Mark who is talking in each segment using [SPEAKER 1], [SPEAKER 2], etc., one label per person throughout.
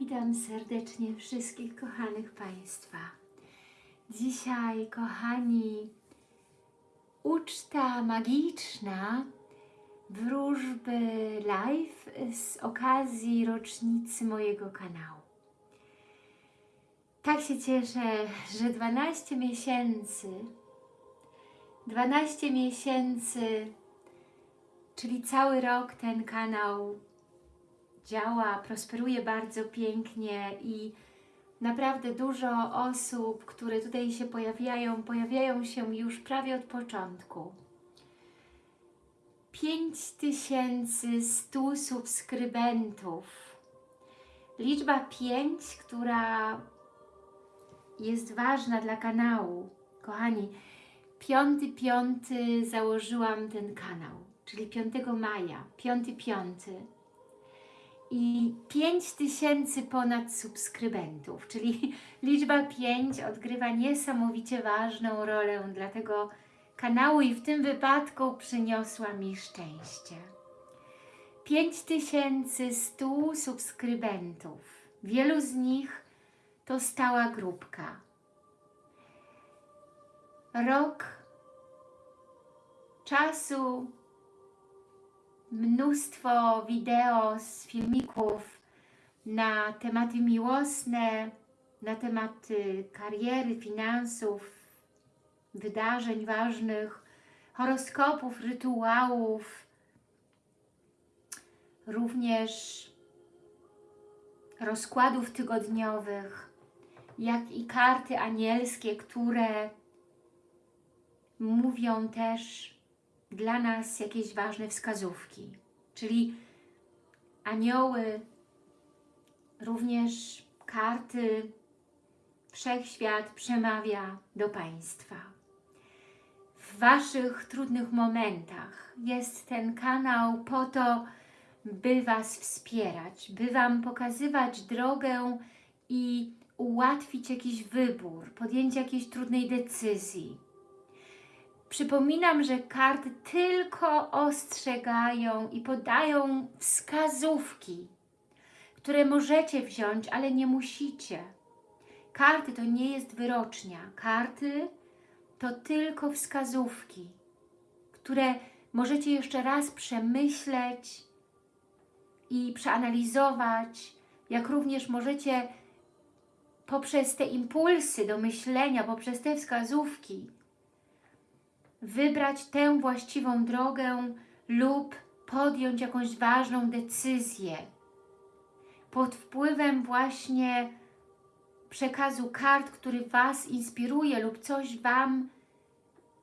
[SPEAKER 1] Witam serdecznie wszystkich kochanych Państwa. Dzisiaj, kochani, uczta magiczna wróżby live z okazji rocznicy mojego kanału. Tak się cieszę, że 12 miesięcy, 12 miesięcy, czyli cały rok ten kanał działa, prosperuje bardzo pięknie i naprawdę dużo osób, które tutaj się pojawiają, pojawiają się już prawie od początku. 5100 subskrybentów. Liczba 5, która jest ważna dla kanału. Kochani, 5.5 założyłam ten kanał, czyli 5 maja, 5.5 i 5 tysięcy ponad subskrybentów, czyli liczba 5 odgrywa niesamowicie ważną rolę dla tego kanału i w tym wypadku przyniosła mi szczęście. 5100 subskrybentów. Wielu z nich to stała grupka. Rok czasu mnóstwo wideo z filmików na tematy miłosne, na tematy kariery, finansów, wydarzeń ważnych, horoskopów, rytuałów, również rozkładów tygodniowych, jak i karty anielskie, które mówią też dla nas jakieś ważne wskazówki. Czyli anioły, również karty, Wszechświat przemawia do Państwa. W Waszych trudnych momentach jest ten kanał po to, by Was wspierać, by Wam pokazywać drogę i ułatwić jakiś wybór, podjęcie jakiejś trudnej decyzji Przypominam, że karty tylko ostrzegają i podają wskazówki, które możecie wziąć, ale nie musicie. Karty to nie jest wyrocznia. Karty to tylko wskazówki, które możecie jeszcze raz przemyśleć i przeanalizować, jak również możecie poprzez te impulsy do myślenia, poprzez te wskazówki wybrać tę właściwą drogę lub podjąć jakąś ważną decyzję pod wpływem właśnie przekazu kart, który Was inspiruje lub coś Wam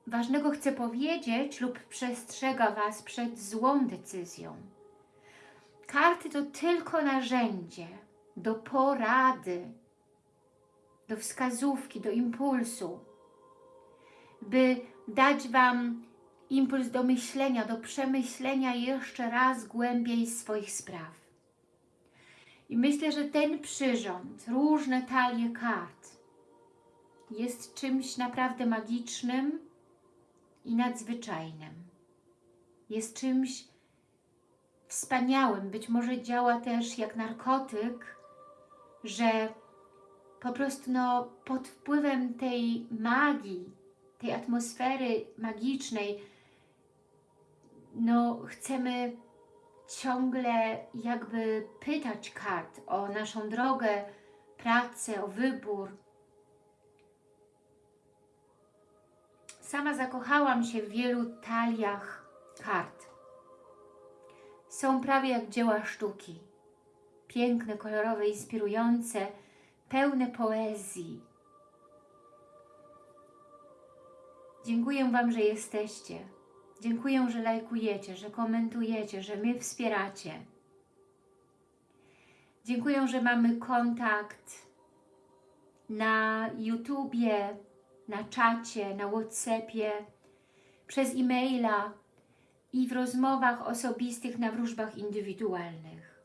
[SPEAKER 1] ważnego chce powiedzieć lub przestrzega Was przed złą decyzją. Karty to tylko narzędzie do porady, do wskazówki, do impulsu, by dać Wam impuls do myślenia, do przemyślenia jeszcze raz głębiej swoich spraw. I myślę, że ten przyrząd, różne talie kart jest czymś naprawdę magicznym i nadzwyczajnym. Jest czymś wspaniałym, być może działa też jak narkotyk, że po prostu no, pod wpływem tej magii, tej atmosfery magicznej, no chcemy ciągle jakby pytać kart o naszą drogę, pracę, o wybór. Sama zakochałam się w wielu taliach kart. Są prawie jak dzieła sztuki. Piękne, kolorowe, inspirujące, pełne poezji, Dziękuję Wam, że jesteście. Dziękuję, że lajkujecie, że komentujecie, że mnie wspieracie. Dziękuję, że mamy kontakt na YouTubie, na czacie, na Whatsappie, przez e-maila i w rozmowach osobistych na wróżbach indywidualnych.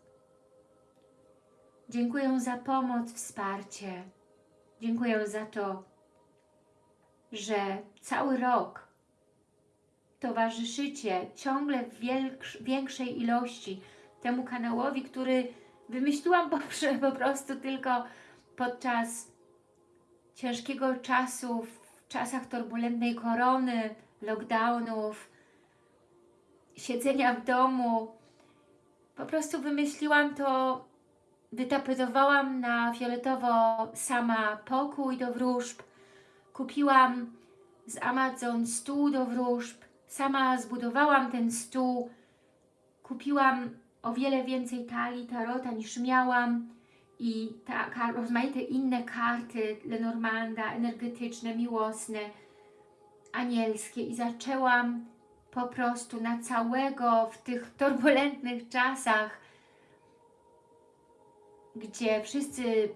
[SPEAKER 1] Dziękuję za pomoc, wsparcie. Dziękuję za to, że cały rok towarzyszycie ciągle w większej ilości temu kanałowi, który wymyśliłam po, prostu tylko podczas ciężkiego czasu, w czasach turbulentnej korony, lockdownów, siedzenia w domu. Po prostu wymyśliłam to, wytapetowałam na fioletowo sama pokój do wróżb, kupiłam z Amazon stół do wróżb, sama zbudowałam ten stół, kupiłam o wiele więcej talii tarota niż miałam. I ta, rozmaite inne karty Lenormanda, energetyczne, miłosne, anielskie. I zaczęłam po prostu na całego w tych turbulentnych czasach, gdzie wszyscy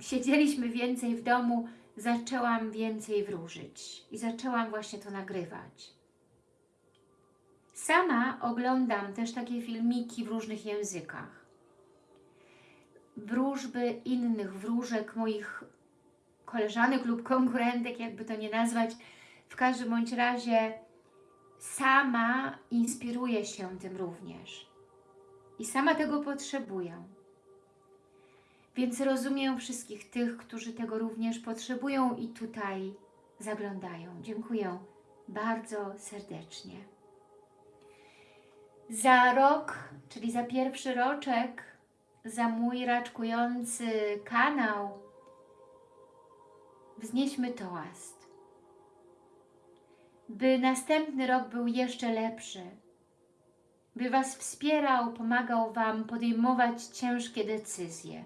[SPEAKER 1] siedzieliśmy więcej w domu, zaczęłam więcej wróżyć i zaczęłam właśnie to nagrywać. Sama oglądam też takie filmiki w różnych językach. Wróżby innych wróżek, moich koleżanek lub konkurentek, jakby to nie nazwać. W każdym bądź razie sama inspiruję się tym również. I sama tego potrzebuję. Więc rozumiem wszystkich tych, którzy tego również potrzebują i tutaj zaglądają. Dziękuję bardzo serdecznie. Za rok, czyli za pierwszy roczek, za mój raczkujący kanał, wznieśmy toast. By następny rok był jeszcze lepszy, by Was wspierał, pomagał Wam podejmować ciężkie decyzje.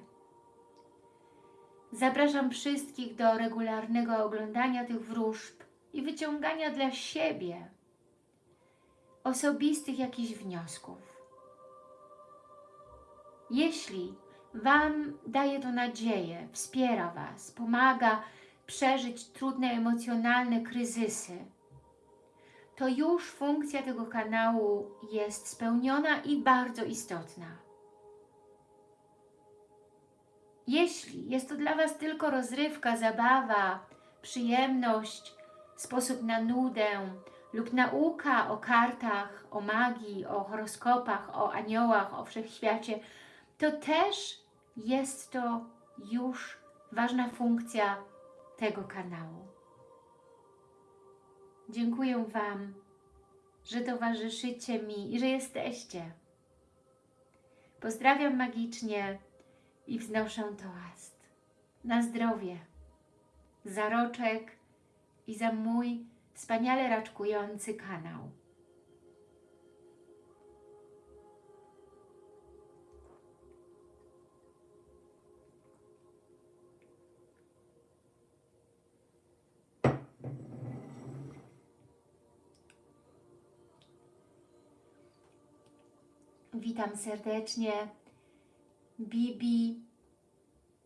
[SPEAKER 1] Zapraszam wszystkich do regularnego oglądania tych wróżb i wyciągania dla siebie osobistych jakichś wniosków. Jeśli Wam daje to nadzieję, wspiera Was, pomaga przeżyć trudne emocjonalne kryzysy, to już funkcja tego kanału jest spełniona i bardzo istotna. Jeśli jest to dla Was tylko rozrywka, zabawa, przyjemność, sposób na nudę lub nauka o kartach, o magii, o horoskopach, o aniołach, o wszechświacie, to też jest to już ważna funkcja tego kanału. Dziękuję Wam, że towarzyszycie mi i że jesteście. Pozdrawiam magicznie i wznoszę toast. Na zdrowie, za roczek i za mój wspaniale raczkujący kanał. Witam serdecznie Bibi,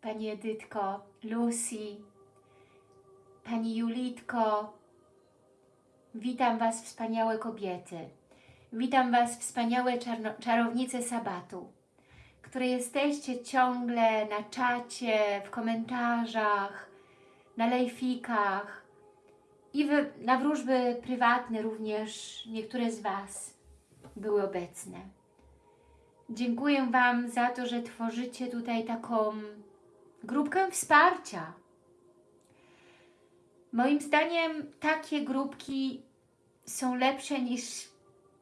[SPEAKER 1] Pani Edytko, Lucy, Pani Julitko. Witam Was wspaniałe kobiety. Witam Was wspaniałe czarownice sabatu, które jesteście ciągle na czacie, w komentarzach, na lejfikach i w, na wróżby prywatne również niektóre z Was były obecne. Dziękuję Wam za to, że tworzycie tutaj taką grupkę wsparcia. Moim zdaniem takie grupki są lepsze niż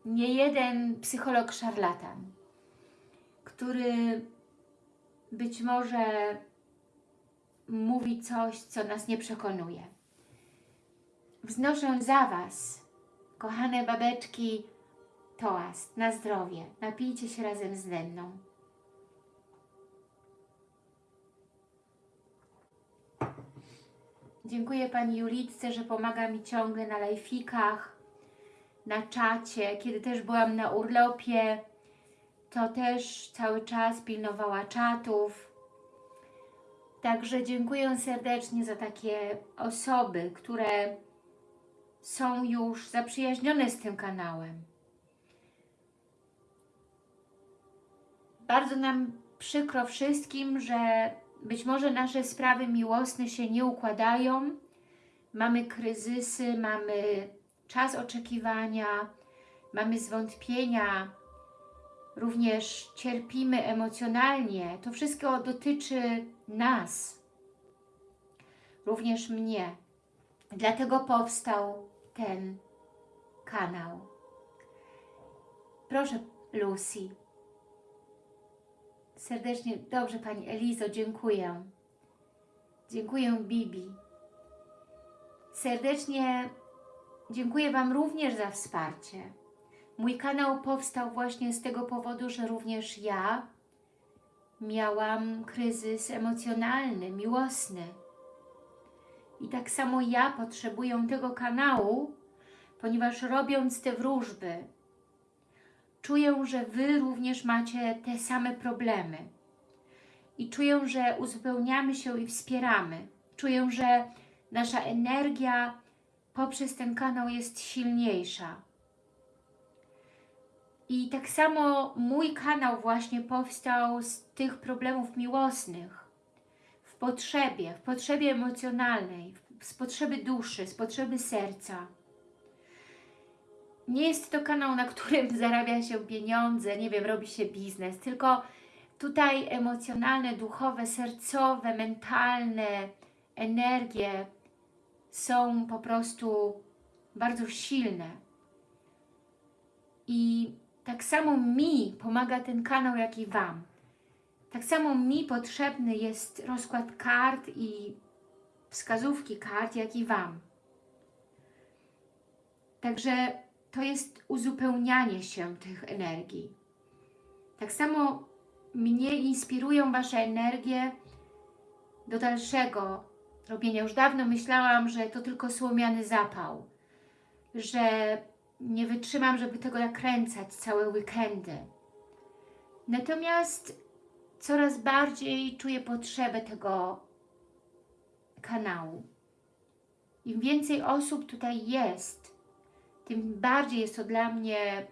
[SPEAKER 1] nie jeden psycholog szarlatan, który być może mówi coś, co nas nie przekonuje. Wznoszę za Was, kochane babeczki, toast na zdrowie. Napijcie się razem ze mną. Dziękuję Pani Julitce, że pomaga mi ciągle na lajfikach, na czacie. Kiedy też byłam na urlopie, to też cały czas pilnowała czatów. Także dziękuję serdecznie za takie osoby, które są już zaprzyjaźnione z tym kanałem. Bardzo nam przykro wszystkim, że być może nasze sprawy miłosne się nie układają. Mamy kryzysy, mamy czas oczekiwania, mamy zwątpienia, również cierpimy emocjonalnie. To wszystko dotyczy nas, również mnie. Dlatego powstał ten kanał. Proszę, Lucy. Serdecznie, dobrze Pani Elizo, dziękuję. Dziękuję Bibi. Serdecznie dziękuję Wam również za wsparcie. Mój kanał powstał właśnie z tego powodu, że również ja miałam kryzys emocjonalny, miłosny. I tak samo ja potrzebuję tego kanału, ponieważ robiąc te wróżby, czuję, że Wy również macie te same problemy. I czuję, że uzupełniamy się i wspieramy. Czuję, że nasza energia poprzez ten kanał jest silniejsza. I tak samo mój kanał właśnie powstał z tych problemów miłosnych, w potrzebie, w potrzebie emocjonalnej, z potrzeby duszy, z potrzeby serca. Nie jest to kanał, na którym zarabia się pieniądze, nie wiem, robi się biznes, tylko tutaj emocjonalne, duchowe, sercowe, mentalne energie są po prostu bardzo silne. I tak samo mi pomaga ten kanał, jak i Wam. Tak samo mi potrzebny jest rozkład kart i wskazówki kart, jak i Wam. Także to jest uzupełnianie się tych energii. Tak samo mnie inspirują Wasze energie do dalszego robienia. Już dawno myślałam, że to tylko słomiany zapał, że nie wytrzymam, żeby tego nakręcać całe weekendy. Natomiast coraz bardziej czuję potrzebę tego kanału. Im więcej osób tutaj jest, tym bardziej jest to dla mnie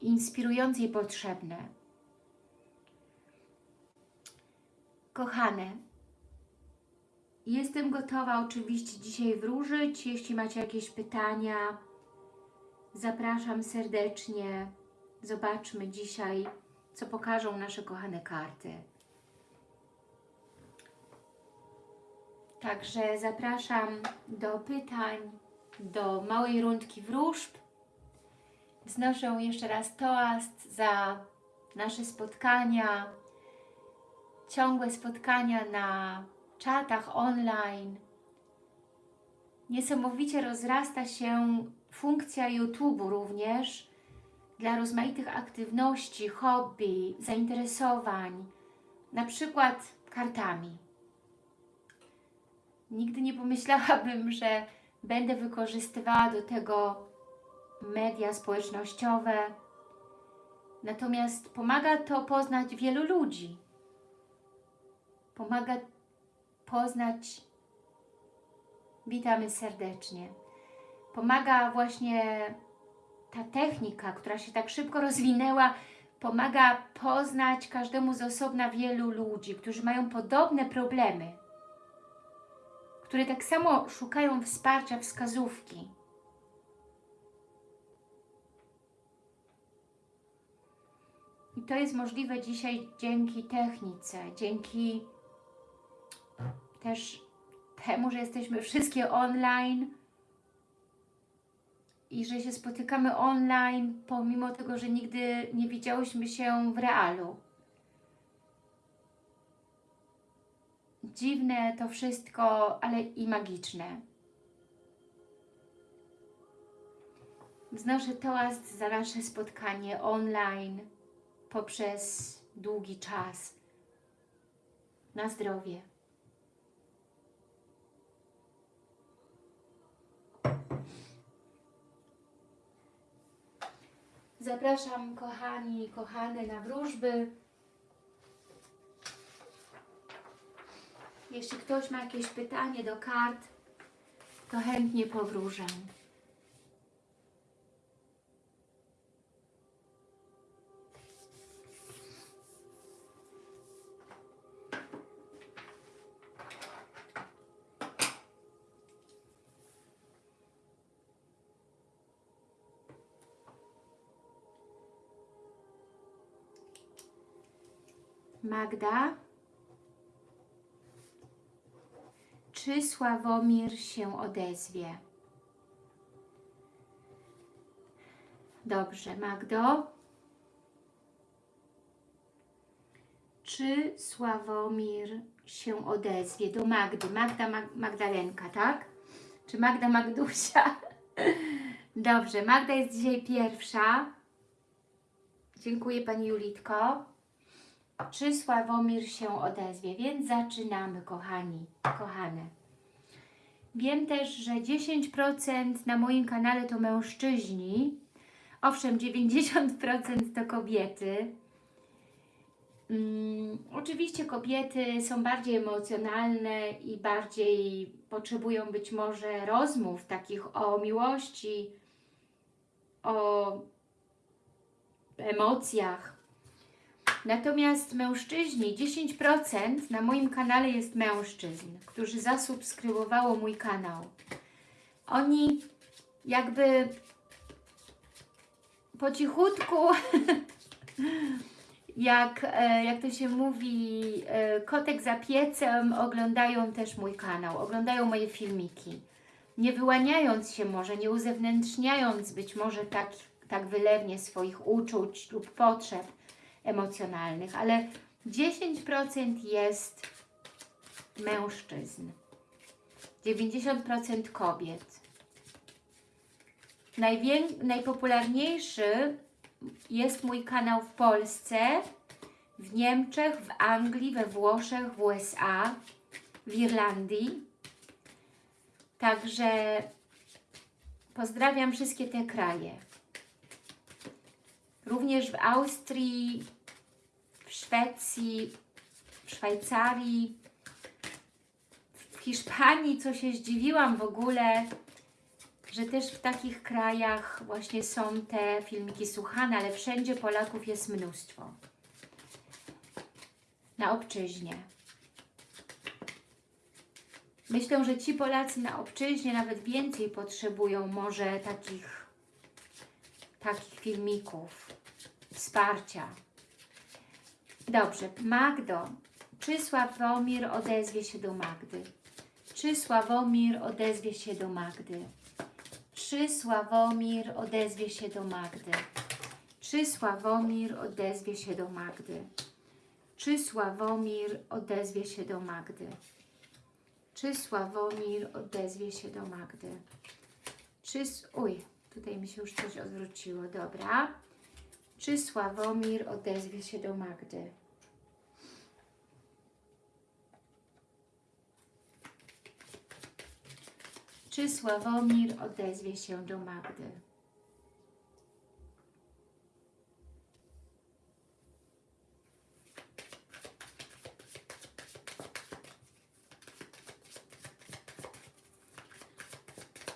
[SPEAKER 1] inspirujące i potrzebne. Kochane, jestem gotowa oczywiście dzisiaj wróżyć. Jeśli macie jakieś pytania, zapraszam serdecznie. Zobaczmy dzisiaj, co pokażą nasze kochane karty. Także zapraszam do pytań, do małej rundki wróżb. Znoszę jeszcze raz toast za nasze spotkania, ciągłe spotkania na czatach online. Niesamowicie rozrasta się funkcja YouTube również dla rozmaitych aktywności, hobby, zainteresowań, na przykład kartami. Nigdy nie pomyślałabym, że będę wykorzystywała do tego media społecznościowe. Natomiast pomaga to poznać wielu ludzi. Pomaga poznać, witamy serdecznie, pomaga właśnie ta technika, która się tak szybko rozwinęła, pomaga poznać każdemu z osobna wielu ludzi, którzy mają podobne problemy które tak samo szukają wsparcia, wskazówki. I to jest możliwe dzisiaj dzięki technice, dzięki też temu, że jesteśmy wszystkie online i że się spotykamy online, pomimo tego, że nigdy nie widziałyśmy się w realu. Dziwne to wszystko, ale i magiczne. Wznoszę toast za nasze spotkanie online poprzez długi czas. Na zdrowie. Zapraszam kochani i kochane na wróżby. Jeśli ktoś ma jakieś pytanie do kart, to chętnie powróżę. Magda, Czy Sławomir się odezwie? Dobrze, Magdo. Czy Sławomir się odezwie? Do Magdy. Magda Mag Magdalenka, tak? Czy Magda Magdusia? Dobrze, Magda jest dzisiaj pierwsza. Dziękuję Pani Julitko. Czy Sławomir się odezwie? Więc zaczynamy, kochani, kochane. Wiem też, że 10% na moim kanale to mężczyźni. Owszem, 90% to kobiety. Mm, oczywiście kobiety są bardziej emocjonalne i bardziej potrzebują być może rozmów takich o miłości, o emocjach. Natomiast mężczyźni, 10% na moim kanale jest mężczyzn, którzy zasubskrybowało mój kanał. Oni jakby po cichutku jak, e, jak to się mówi, e, kotek za piecem, oglądają też mój kanał, oglądają moje filmiki. Nie wyłaniając się może, nie uzewnętrzniając być może tak, tak wylewnie swoich uczuć lub potrzeb emocjonalnych, ale 10% jest mężczyzn, 90% kobiet. Najpopularniejszy jest mój kanał w Polsce, w Niemczech, w Anglii, we Włoszech, w USA, w Irlandii. Także pozdrawiam wszystkie te kraje. Również w Austrii, Szwecji, w Szwajcarii, w Hiszpanii, co się zdziwiłam w ogóle, że też w takich krajach właśnie są te filmiki słuchane, ale wszędzie Polaków jest mnóstwo. Na obczyźnie. Myślę, że ci Polacy na obczyźnie nawet więcej potrzebują może takich, takich filmików, wsparcia. Dobrze, Magdo, czy Sławomir odezwie się do Magdy? Czy Sławomir odezwie się do Magdy? Czy Sławomir odezwie się do Magdy? Czy Sławomir odezwie się do Magdy? Czy Sławomir odezwie się do Magdy? Czy Sławomir odezwie się do Magdy? Czy... Uj, tutaj mi się już coś odwróciło, dobra. Czy Sławomir odezwie się do Magdy? Czy Sławomir odezwie się do Magdy?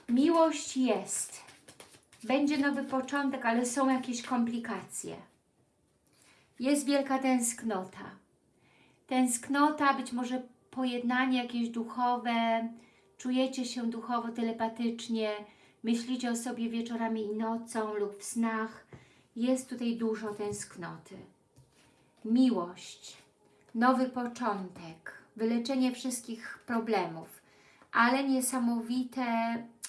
[SPEAKER 1] Miłość jest. Będzie nowy początek, ale są jakieś komplikacje. Jest wielka tęsknota. Tęsknota, być może pojednanie jakieś duchowe, czujecie się duchowo, telepatycznie, myślicie o sobie wieczorami i nocą lub w snach. Jest tutaj dużo tęsknoty. Miłość, nowy początek, wyleczenie wszystkich problemów, ale niesamowite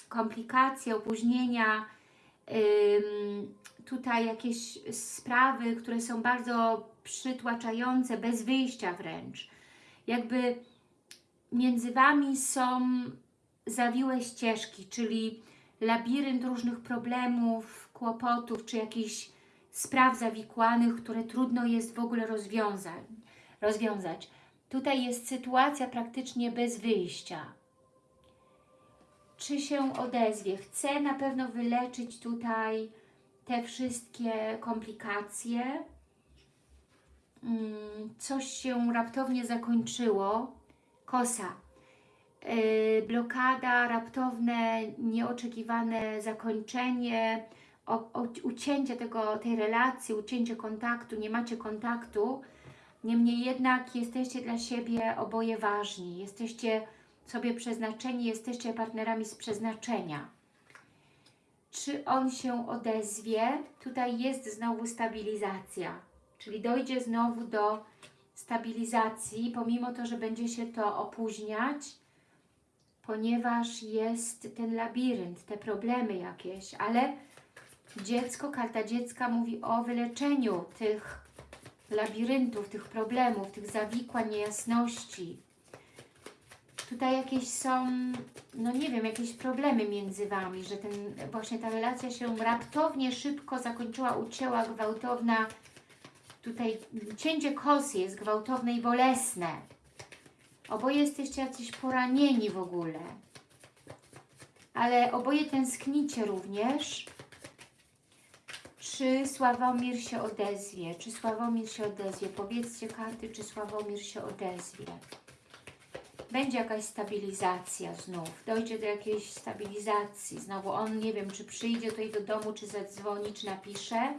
[SPEAKER 1] komplikacje, opóźnienia, tutaj jakieś sprawy, które są bardzo przytłaczające, bez wyjścia wręcz. Jakby między Wami są zawiłe ścieżki, czyli labirynt różnych problemów, kłopotów, czy jakichś spraw zawikłanych, które trudno jest w ogóle rozwiązać. rozwiązać. Tutaj jest sytuacja praktycznie bez wyjścia. Czy się odezwie? Chcę na pewno wyleczyć tutaj te wszystkie komplikacje. Mm, Coś się raptownie zakończyło. Kosa. Yy, blokada, raptowne, nieoczekiwane zakończenie, ucięcie tego, tej relacji, ucięcie kontaktu, nie macie kontaktu. Niemniej jednak jesteście dla siebie oboje ważni. Jesteście sobie przeznaczeni, jesteście partnerami z przeznaczenia. Czy on się odezwie? Tutaj jest znowu stabilizacja, czyli dojdzie znowu do stabilizacji, pomimo to, że będzie się to opóźniać, ponieważ jest ten labirynt, te problemy jakieś, ale dziecko, karta dziecka mówi o wyleczeniu tych labiryntów, tych problemów, tych zawikłań, niejasności. Tutaj jakieś są, no nie wiem, jakieś problemy między Wami, że ten, właśnie ta relacja się raptownie, szybko zakończyła, ucięła, gwałtowna. Tutaj cięcie kosy jest gwałtowne i bolesne. Oboje jesteście jacyś poranieni w ogóle. Ale oboje tęsknicie również. Czy Sławomir się odezwie? Czy Sławomir się odezwie? Powiedzcie karty, czy Sławomir się odezwie. Będzie jakaś stabilizacja znów. Dojdzie do jakiejś stabilizacji. Znowu on, nie wiem, czy przyjdzie tutaj do domu, czy zadzwoni, czy napisze.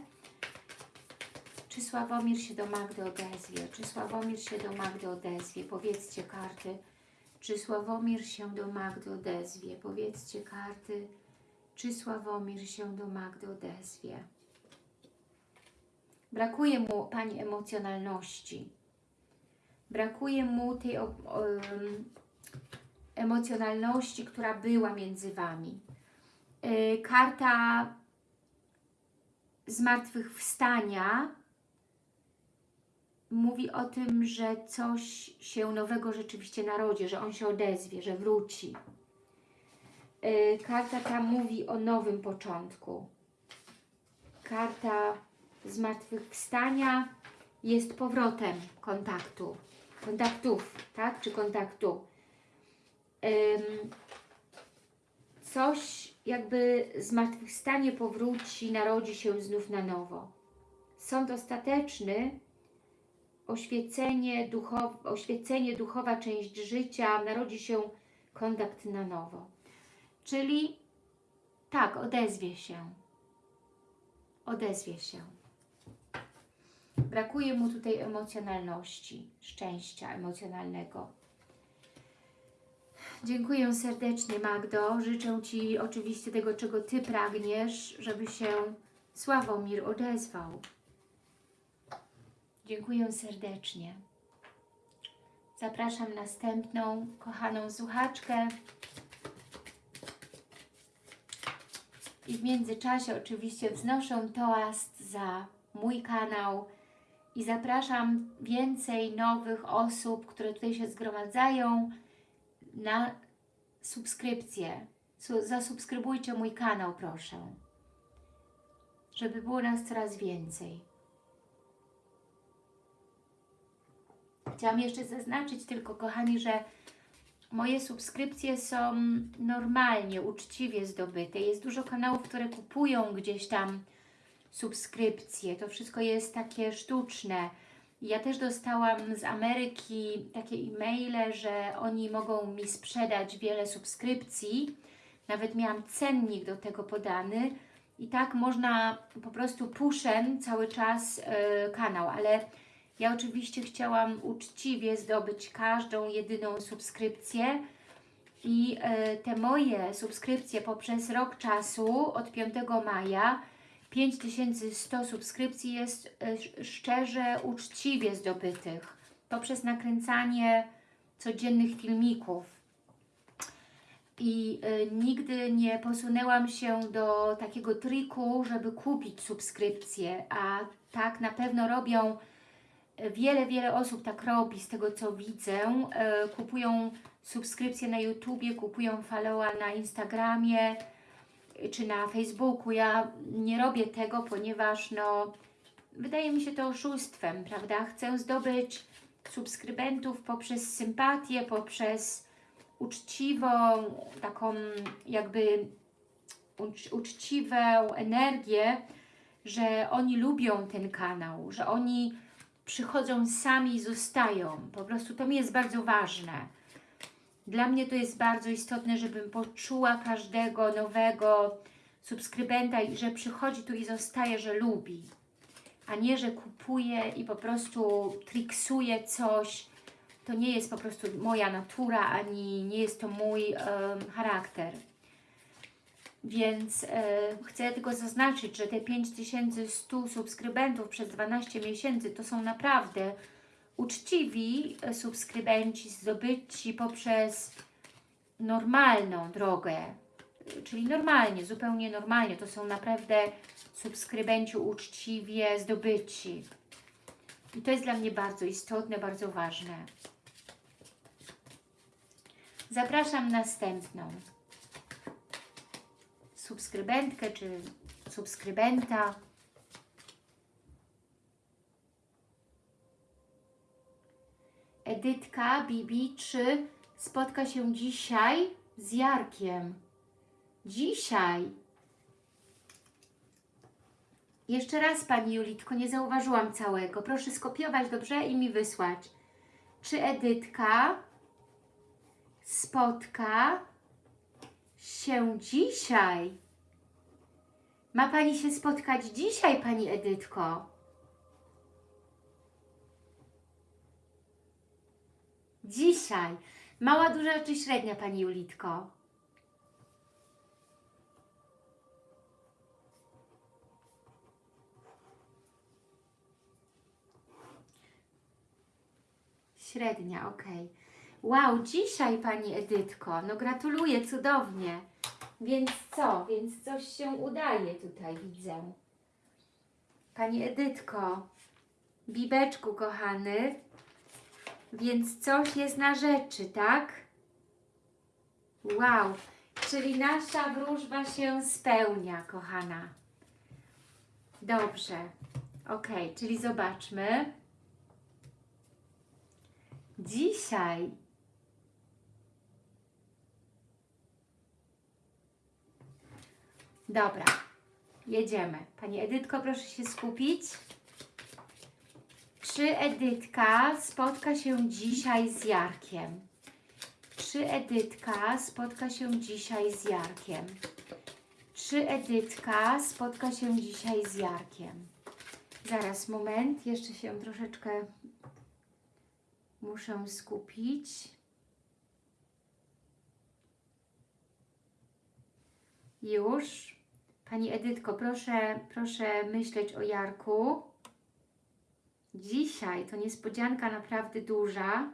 [SPEAKER 1] Czy Sławomir się do Magdy odezwie? Czy Sławomir się do Magdy odezwie? Powiedzcie karty. Czy Sławomir się do Magdy odezwie? Powiedzcie karty. Czy Sławomir się do Magdy odezwie? Brakuje mu Pani emocjonalności. Brakuje mu tej o, o, em, emocjonalności, która była między Wami. Yy, karta zmartwychwstania mówi o tym, że coś się nowego rzeczywiście narodzi, że on się odezwie, że wróci. Yy, karta ta mówi o nowym początku. Karta zmartwychwstania jest powrotem kontaktu, kontaktów, tak? Czy kontaktu. Coś jakby zmartwychwstanie powróci, narodzi się znów na nowo. Sąd ostateczny, oświecenie, duchow, oświecenie, duchowa część życia, narodzi się kontakt na nowo. Czyli tak, odezwie się. Odezwie się. Brakuje mu tutaj emocjonalności, szczęścia emocjonalnego. Dziękuję serdecznie Magdo. Życzę Ci oczywiście tego, czego Ty pragniesz, żeby się Sławomir odezwał. Dziękuję serdecznie. Zapraszam następną kochaną słuchaczkę. I w międzyczasie oczywiście wznoszę toast za mój kanał i zapraszam więcej nowych osób, które tutaj się zgromadzają na subskrypcję. Su zasubskrybujcie mój kanał, proszę. Żeby było nas coraz więcej. Chciałam jeszcze zaznaczyć tylko, kochani, że moje subskrypcje są normalnie, uczciwie zdobyte. Jest dużo kanałów, które kupują gdzieś tam subskrypcje. To wszystko jest takie sztuczne. Ja też dostałam z Ameryki takie e-maile, że oni mogą mi sprzedać wiele subskrypcji. Nawet miałam cennik do tego podany. I tak można po prostu puszę cały czas yy, kanał, ale ja oczywiście chciałam uczciwie zdobyć każdą jedyną subskrypcję i y, te moje subskrypcje poprzez rok czasu od 5 maja 5100 subskrypcji jest y, szczerze, uczciwie zdobytych poprzez nakręcanie codziennych filmików. I y, nigdy nie posunęłam się do takiego triku, żeby kupić subskrypcję, a tak na pewno robią wiele, wiele osób tak robi z tego co widzę. Kupują subskrypcje na YouTubie, kupują followa na Instagramie, czy na Facebooku. Ja nie robię tego, ponieważ no, wydaje mi się to oszustwem, prawda? Chcę zdobyć subskrybentów poprzez sympatię, poprzez uczciwą, taką jakby ucz, uczciwą energię, że oni lubią ten kanał, że oni przychodzą sami i zostają. Po prostu to mi jest bardzo ważne. Dla mnie to jest bardzo istotne, żebym poczuła każdego nowego subskrybenta i że przychodzi tu i zostaje, że lubi, a nie, że kupuje i po prostu triksuje coś. To nie jest po prostu moja natura, ani nie jest to mój um, charakter. Więc chcę tylko zaznaczyć, że te 5100 subskrybentów przez 12 miesięcy to są naprawdę uczciwi e, subskrybenci zdobyci poprzez normalną drogę, czyli normalnie, zupełnie normalnie, to są naprawdę subskrybenci uczciwie zdobyci. I to jest dla mnie bardzo istotne, bardzo ważne. Zapraszam następną subskrybentkę czy subskrybenta. Edytka Bibi, czy spotka się dzisiaj z Jarkiem? Dzisiaj. Jeszcze raz Pani Julitko, nie zauważyłam całego. Proszę skopiować dobrze i mi wysłać. Czy Edytka spotka się dzisiaj? Ma Pani się spotkać dzisiaj, Pani Edytko? Dzisiaj. Mała, duża czy średnia, Pani Julitko? Średnia, ok. Wow, dzisiaj Pani Edytko, no gratuluję, cudownie. Więc co? Więc coś się udaje tutaj, widzę. Pani Edytko, Bibeczku kochany, więc coś jest na rzeczy, tak? Wow, czyli nasza wróżba się spełnia, kochana. Dobrze, ok, czyli zobaczmy. Dzisiaj Dobra, jedziemy. Pani Edytko, proszę się skupić. Czy Edytka spotka się dzisiaj z Jarkiem? Czy Edytka spotka się dzisiaj z Jarkiem? Czy Edytka spotka się dzisiaj z Jarkiem? Zaraz, moment, jeszcze się troszeczkę muszę skupić. Już. Pani Edytko, proszę, proszę myśleć o Jarku. Dzisiaj to niespodzianka naprawdę duża.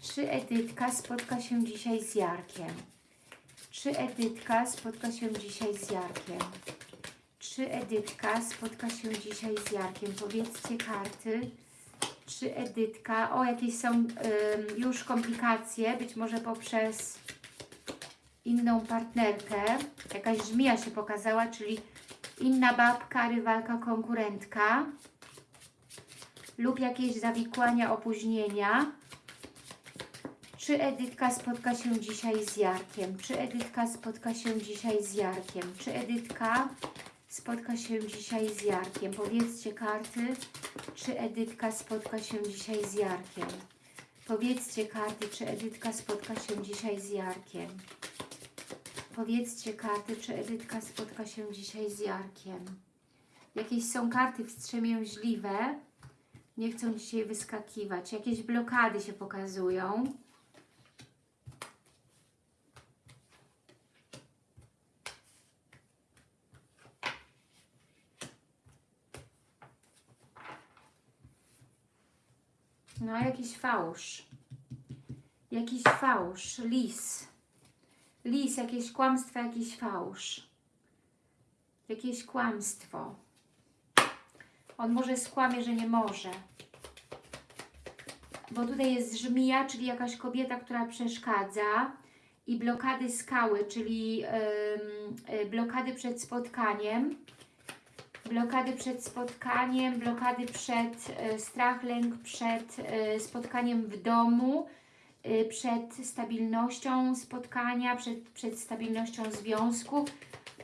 [SPEAKER 1] Czy Edytka spotka się dzisiaj z Jarkiem? Czy Edytka spotka się dzisiaj z Jarkiem? Czy Edytka spotka się dzisiaj z Jarkiem? Powiedzcie karty. Czy Edytka... O, jakieś są już komplikacje, być może poprzez inną partnerkę. Jakaś żmija się pokazała, czyli inna babka, rywalka, konkurentka lub jakieś zawikłania, opóźnienia. Czy Edytka spotka się dzisiaj z Jarkiem? Czy Edytka spotka się dzisiaj z Jarkiem? Czy Edytka spotka się dzisiaj z Jarkiem? Powiedzcie karty, czy Edytka spotka się dzisiaj z Jarkiem? Powiedzcie karty, czy Edytka spotka się dzisiaj z Jarkiem? Powiedzcie karty, czy Edytka spotka się dzisiaj z Jarkiem. Jakieś są karty wstrzemięźliwe. Nie chcą dzisiaj wyskakiwać. Jakieś blokady się pokazują. No, jakiś fałsz. Jakiś fałsz. Lis. Lis, jakieś kłamstwo, jakiś fałsz. Jakieś kłamstwo. On może skłamie, że nie może. Bo tutaj jest żmija, czyli jakaś kobieta, która przeszkadza i blokady skały, czyli yy, blokady przed spotkaniem. Blokady przed spotkaniem, blokady przed y, strach, lęk przed y, spotkaniem w domu, przed stabilnością spotkania, przed, przed stabilnością związku.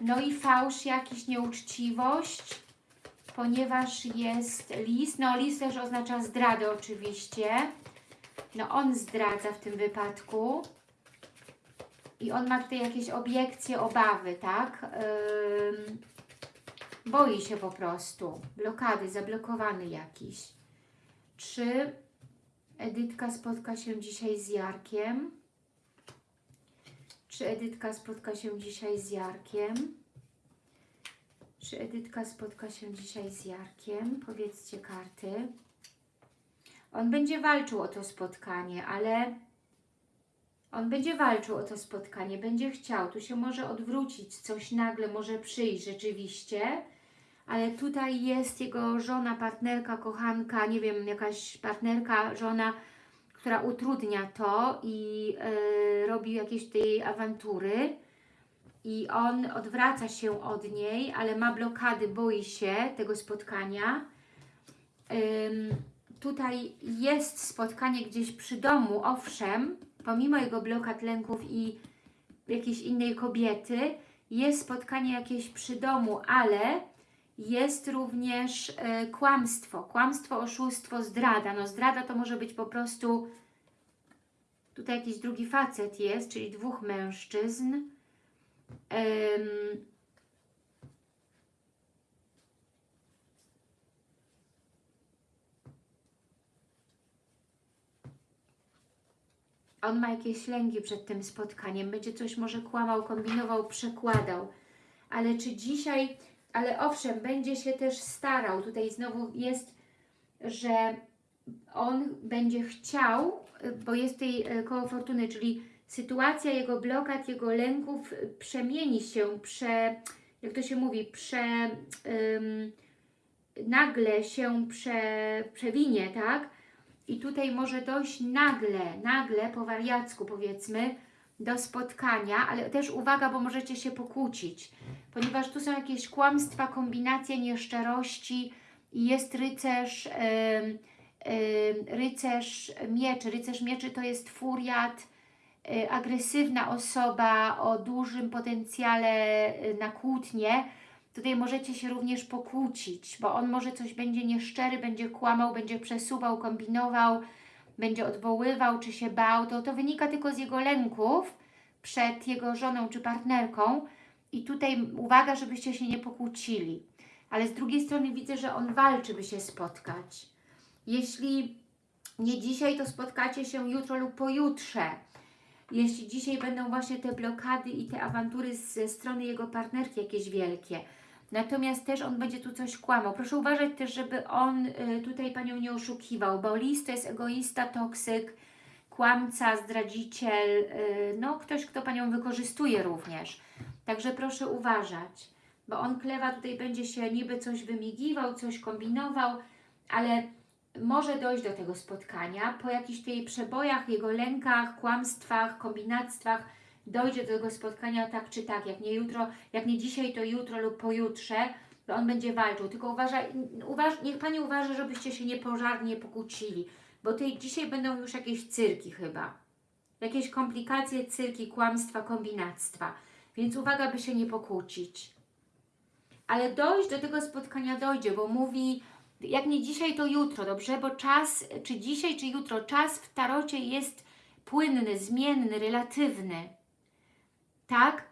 [SPEAKER 1] No i fałsz, jakiś nieuczciwość, ponieważ jest lis. No lis też oznacza zdradę oczywiście. No on zdradza w tym wypadku. I on ma tutaj jakieś obiekcje, obawy, tak? Boi się po prostu. Blokady, zablokowany jakiś. Czy Edytka spotka się dzisiaj z Jarkiem? Czy Edytka spotka się dzisiaj z Jarkiem? Czy Edytka spotka się dzisiaj z Jarkiem? Powiedzcie karty. On będzie walczył o to spotkanie, ale on będzie walczył o to spotkanie, będzie chciał. Tu się może odwrócić, coś nagle może przyjść rzeczywiście, ale tutaj jest jego żona, partnerka, kochanka, nie wiem, jakaś partnerka, żona, która utrudnia to i yy, robi jakieś tej awantury i on odwraca się od niej, ale ma blokady, boi się tego spotkania. Ym, tutaj jest spotkanie gdzieś przy domu, owszem, pomimo jego blokad, lęków i jakiejś innej kobiety, jest spotkanie jakieś przy domu, ale jest również e, kłamstwo, kłamstwo, oszustwo, zdrada. No zdrada to może być po prostu, tutaj jakiś drugi facet jest, czyli dwóch mężczyzn. Ym, on ma jakieś lęki przed tym spotkaniem, będzie coś może kłamał, kombinował, przekładał. Ale czy dzisiaj, ale owszem, będzie się też starał, tutaj znowu jest, że on będzie chciał, bo jest tutaj e, koło fortuny, czyli sytuacja jego blokad, jego lęków przemieni się, prze, jak to się mówi, prze, ym, nagle się prze, przewinie, tak? I tutaj może dojść nagle, nagle, po wariacku powiedzmy, do spotkania, ale też uwaga, bo możecie się pokłócić, ponieważ tu są jakieś kłamstwa, kombinacje nieszczerości i jest rycerz, ym, ym, rycerz mieczy. Rycerz mieczy to jest furiat, y, agresywna osoba o dużym potencjale y, na kłótnie. Tutaj możecie się również pokłócić, bo on może coś będzie nieszczery, będzie kłamał, będzie przesuwał, kombinował, będzie odwoływał, czy się bał. To, to wynika tylko z jego lęków przed jego żoną czy partnerką. I tutaj uwaga, żebyście się nie pokłócili. Ale z drugiej strony widzę, że on walczy, by się spotkać. Jeśli nie dzisiaj, to spotkacie się jutro lub pojutrze. Jeśli dzisiaj będą właśnie te blokady i te awantury ze strony jego partnerki jakieś wielkie. Natomiast też on będzie tu coś kłamał. Proszę uważać też, żeby on y, tutaj Panią nie oszukiwał, bo lis to jest egoista, toksyk, kłamca, zdradziciel, y, no ktoś, kto Panią wykorzystuje również. Także proszę uważać, bo on klewa tutaj będzie się niby coś wymigiwał, coś kombinował, ale może dojść do tego spotkania po jakichś tutaj przebojach, jego lękach, kłamstwach, kombinactwach, dojdzie do tego spotkania tak czy tak, jak nie jutro, jak nie dzisiaj, to jutro lub pojutrze, to on będzie walczył. Tylko uważaj, uważ, niech Pani uważa, żebyście się niepożarnie pokłócili, bo tej, dzisiaj będą już jakieś cyrki chyba. Jakieś komplikacje, cyrki, kłamstwa, kombinactwa. Więc uwaga, by się nie pokłócić. Ale dojść do tego spotkania dojdzie, bo mówi, jak nie dzisiaj, to jutro, dobrze? Bo czas, czy dzisiaj, czy jutro, czas w tarocie jest płynny, zmienny, relatywny tak?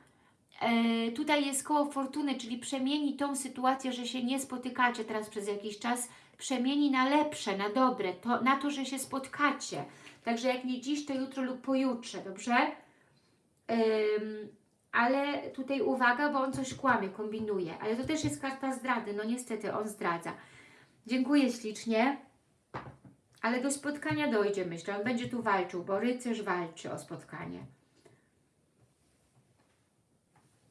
[SPEAKER 1] E, tutaj jest koło fortuny, czyli przemieni tą sytuację, że się nie spotykacie teraz przez jakiś czas, przemieni na lepsze, na dobre, to, na to, że się spotkacie. Także jak nie dziś, to jutro lub pojutrze, dobrze? Ale tutaj uwaga, bo on coś kłamie, kombinuje. Ale to też jest karta zdrady, no niestety on zdradza. Dziękuję ślicznie. Ale do spotkania dojdzie, myślę. On będzie tu walczył, bo rycerz walczy o spotkanie.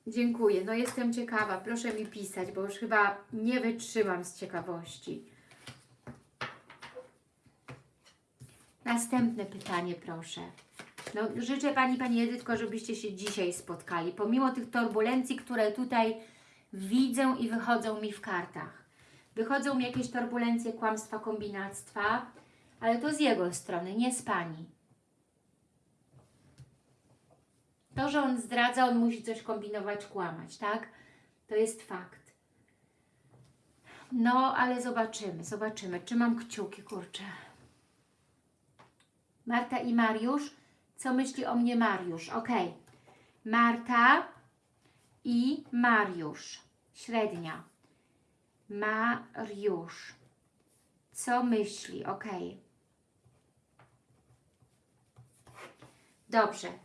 [SPEAKER 1] Dziękuję. No jestem ciekawa. Proszę mi pisać, bo już chyba nie wytrzymam z ciekawości. Następne pytanie, proszę. No, życzę Pani, Pani Edytko, żebyście się dzisiaj spotkali, pomimo tych turbulencji, które tutaj widzę i wychodzą mi w kartach. Wychodzą mi jakieś turbulencje, kłamstwa, kombinactwa, ale to z jego strony, nie z Pani. To, że on zdradza, on musi coś kombinować, kłamać, tak? To jest fakt. No, ale zobaczymy, zobaczymy. Czy mam kciuki, kurczę. Marta i Mariusz. Co myśli o mnie Mariusz? Ok. Marta i Mariusz. Średnia. Mariusz. Co myśli? Ok. Dobrze.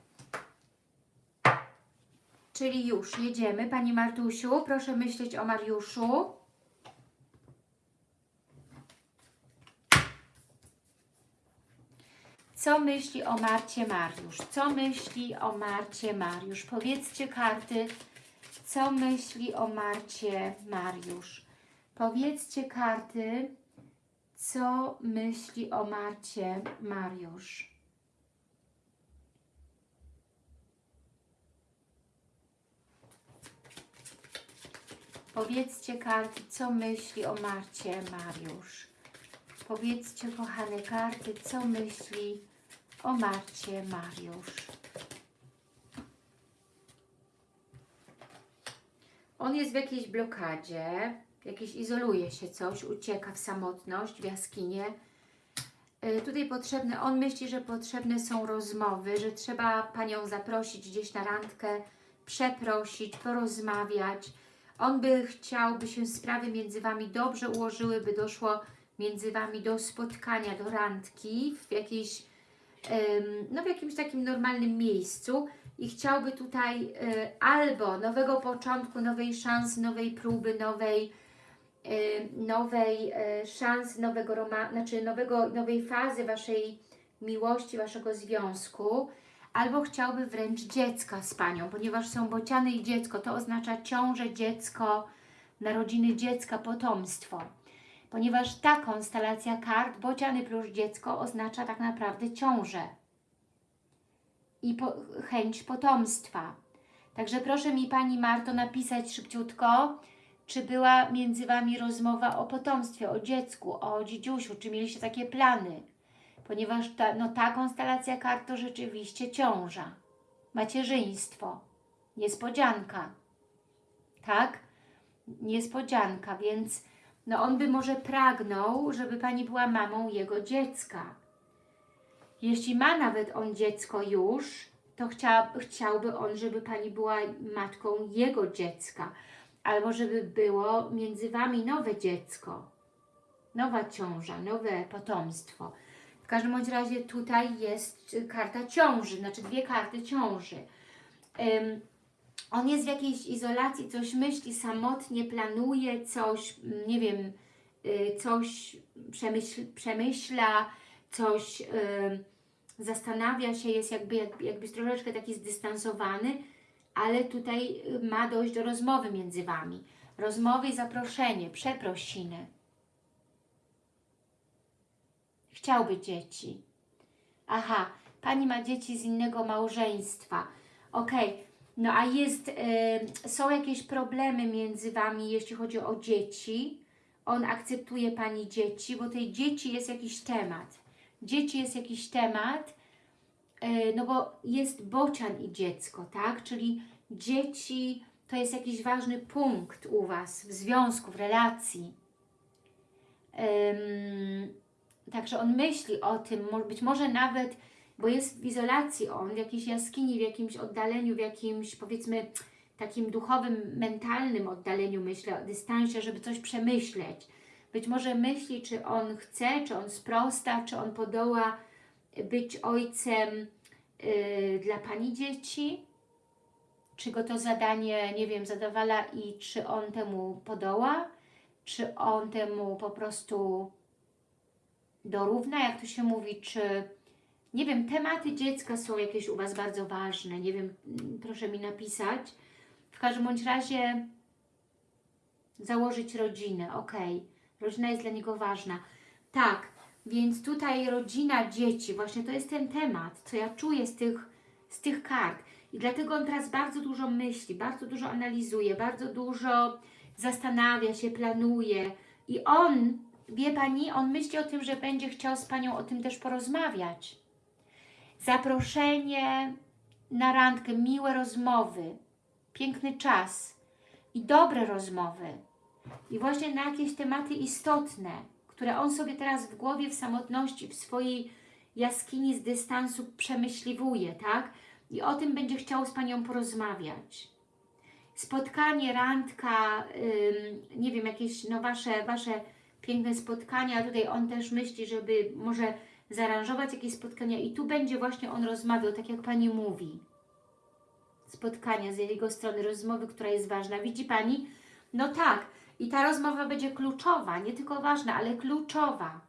[SPEAKER 1] Czyli już jedziemy. Pani Martusiu, proszę myśleć o Mariuszu. Co myśli o Marcie Mariusz? Co myśli o Marcie Mariusz? Powiedzcie karty, co myśli o Marcie Mariusz? Powiedzcie karty, co myśli o Marcie Mariusz? Powiedzcie karty, co myśli o Marcie Mariusz. Powiedzcie, kochane karty, co myśli o Marcie Mariusz. On jest w jakiejś blokadzie, jakieś izoluje się coś, ucieka w samotność, w jaskinię. Y, Tutaj potrzebne, on myśli, że potrzebne są rozmowy, że trzeba Panią zaprosić gdzieś na randkę, przeprosić, porozmawiać. On by chciał, by się sprawy między Wami dobrze ułożyły, by doszło między Wami do spotkania, do randki w jakiejś, no w jakimś takim normalnym miejscu. I chciałby tutaj e, albo nowego początku, nowej szansy, nowej próby, nowej, e, nowej e, szansy, nowego znaczy nowego, nowej fazy Waszej miłości, Waszego związku, albo chciałby wręcz dziecka z Panią, ponieważ są bociany i dziecko, to oznacza ciążę, dziecko, narodziny dziecka, potomstwo. Ponieważ ta konstelacja kart, bociany plus dziecko, oznacza tak naprawdę ciążę i po, chęć potomstwa. Także proszę mi Pani Marto napisać szybciutko, czy była między Wami rozmowa o potomstwie, o dziecku, o dzidziusiu, czy mieliście takie plany. Ponieważ ta, no, ta konstelacja kart to rzeczywiście ciąża, macierzyństwo, niespodzianka, tak? Niespodzianka, więc no on by może pragnął, żeby Pani była mamą jego dziecka. Jeśli ma nawet on dziecko już, to chcia, chciałby on, żeby Pani była matką jego dziecka. Albo żeby było między Wami nowe dziecko, nowa ciąża, nowe potomstwo. Każdym bądź razie tutaj jest karta ciąży, znaczy dwie karty ciąży. Ym, on jest w jakiejś izolacji, coś myśli, samotnie planuje, coś, mm, nie wiem, y, coś przemyśl, przemyśla, coś y, zastanawia się, jest jakby, jakby, jakby troszeczkę taki zdystansowany, ale tutaj y, ma dojść do rozmowy między Wami. Rozmowy i zaproszenie, przeprosiny. Chciałby dzieci. Aha, Pani ma dzieci z innego małżeństwa. Okej, no a jest, y, są jakieś problemy między Wami, jeśli chodzi o dzieci. On akceptuje Pani dzieci, bo tej dzieci jest jakiś temat. Dzieci jest jakiś temat, y, no bo jest bocian i dziecko, tak? Czyli dzieci to jest jakiś ważny punkt u Was w związku, w relacji. Ym, także on myśli o tym, być może nawet bo jest w izolacji on, w jakiejś jaskini, w jakimś oddaleniu, w jakimś powiedzmy takim duchowym, mentalnym oddaleniu, myślę, o dystansie, żeby coś przemyśleć. Być może myśli, czy on chce, czy on sprosta, czy on podoła być ojcem yy, dla Pani dzieci, czy go to zadanie, nie wiem, zadowala i czy on temu podoła, czy on temu po prostu dorówna, jak to się mówi, czy nie wiem, tematy dziecka są jakieś u Was bardzo ważne, nie wiem, mm, proszę mi napisać. W każdym bądź razie założyć rodzinę, ok. Rodzina jest dla niego ważna. Tak, więc tutaj rodzina, dzieci, właśnie to jest ten temat, co ja czuję z tych, z tych kart. I dlatego on teraz bardzo dużo myśli, bardzo dużo analizuje, bardzo dużo zastanawia się, planuje. I on, wie Pani, on myśli o tym, że będzie chciał z Panią o tym też porozmawiać zaproszenie na randkę, miłe rozmowy, piękny czas i dobre rozmowy. I właśnie na jakieś tematy istotne, które on sobie teraz w głowie, w samotności, w swojej jaskini z dystansu przemyśliwuje, tak? I o tym będzie chciał z Panią porozmawiać. Spotkanie, randka, nie wiem, jakieś no wasze, wasze piękne spotkania. Tutaj on też myśli, żeby może zaaranżować jakieś spotkania i tu będzie właśnie on rozmawiał, tak jak Pani mówi. spotkania z jego strony, rozmowy, która jest ważna. Widzi Pani? No tak. I ta rozmowa będzie kluczowa, nie tylko ważna, ale kluczowa.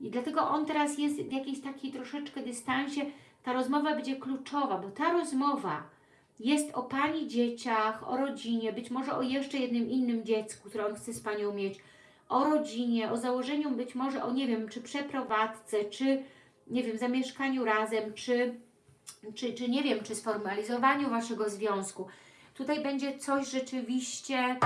[SPEAKER 1] I dlatego on teraz jest w jakiejś takiej troszeczkę dystansie. Ta rozmowa będzie kluczowa, bo ta rozmowa jest o Pani dzieciach, o rodzinie, być może o jeszcze jednym innym dziecku, które on chce z Panią mieć, o rodzinie, o założeniu być może o, nie wiem, czy przeprowadzce, czy, nie wiem, zamieszkaniu razem, czy, czy, czy nie wiem, czy sformalizowaniu Waszego związku. Tutaj będzie coś rzeczywiście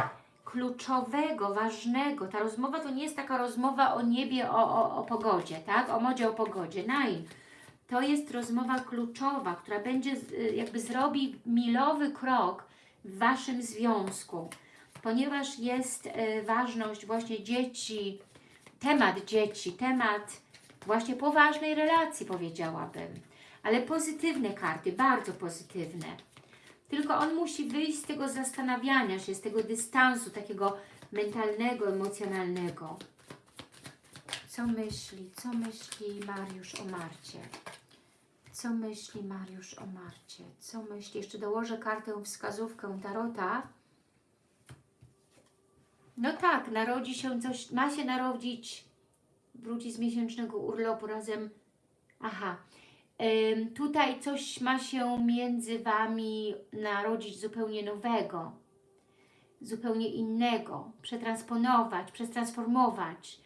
[SPEAKER 1] kluczowego, ważnego. Ta rozmowa to nie jest taka rozmowa o niebie, o, o, o pogodzie, tak? O modzie, o pogodzie. Nein. To jest rozmowa kluczowa, która będzie, jakby zrobi milowy krok w Waszym związku, ponieważ jest y, ważność właśnie dzieci, temat dzieci, temat właśnie poważnej relacji, powiedziałabym. Ale pozytywne karty, bardzo pozytywne. Tylko on musi wyjść z tego zastanawiania się, z tego dystansu takiego mentalnego, emocjonalnego. Co myśli, co myśli Mariusz o Marcie? Co myśli Mariusz o Marcie? Co myśli? Jeszcze dołożę kartę wskazówkę Tarota. No tak, narodzi się coś, ma się narodzić, wróci z miesięcznego urlopu razem. Aha, Ym, tutaj coś ma się między Wami narodzić zupełnie nowego, zupełnie innego, przetransponować, przetransformować.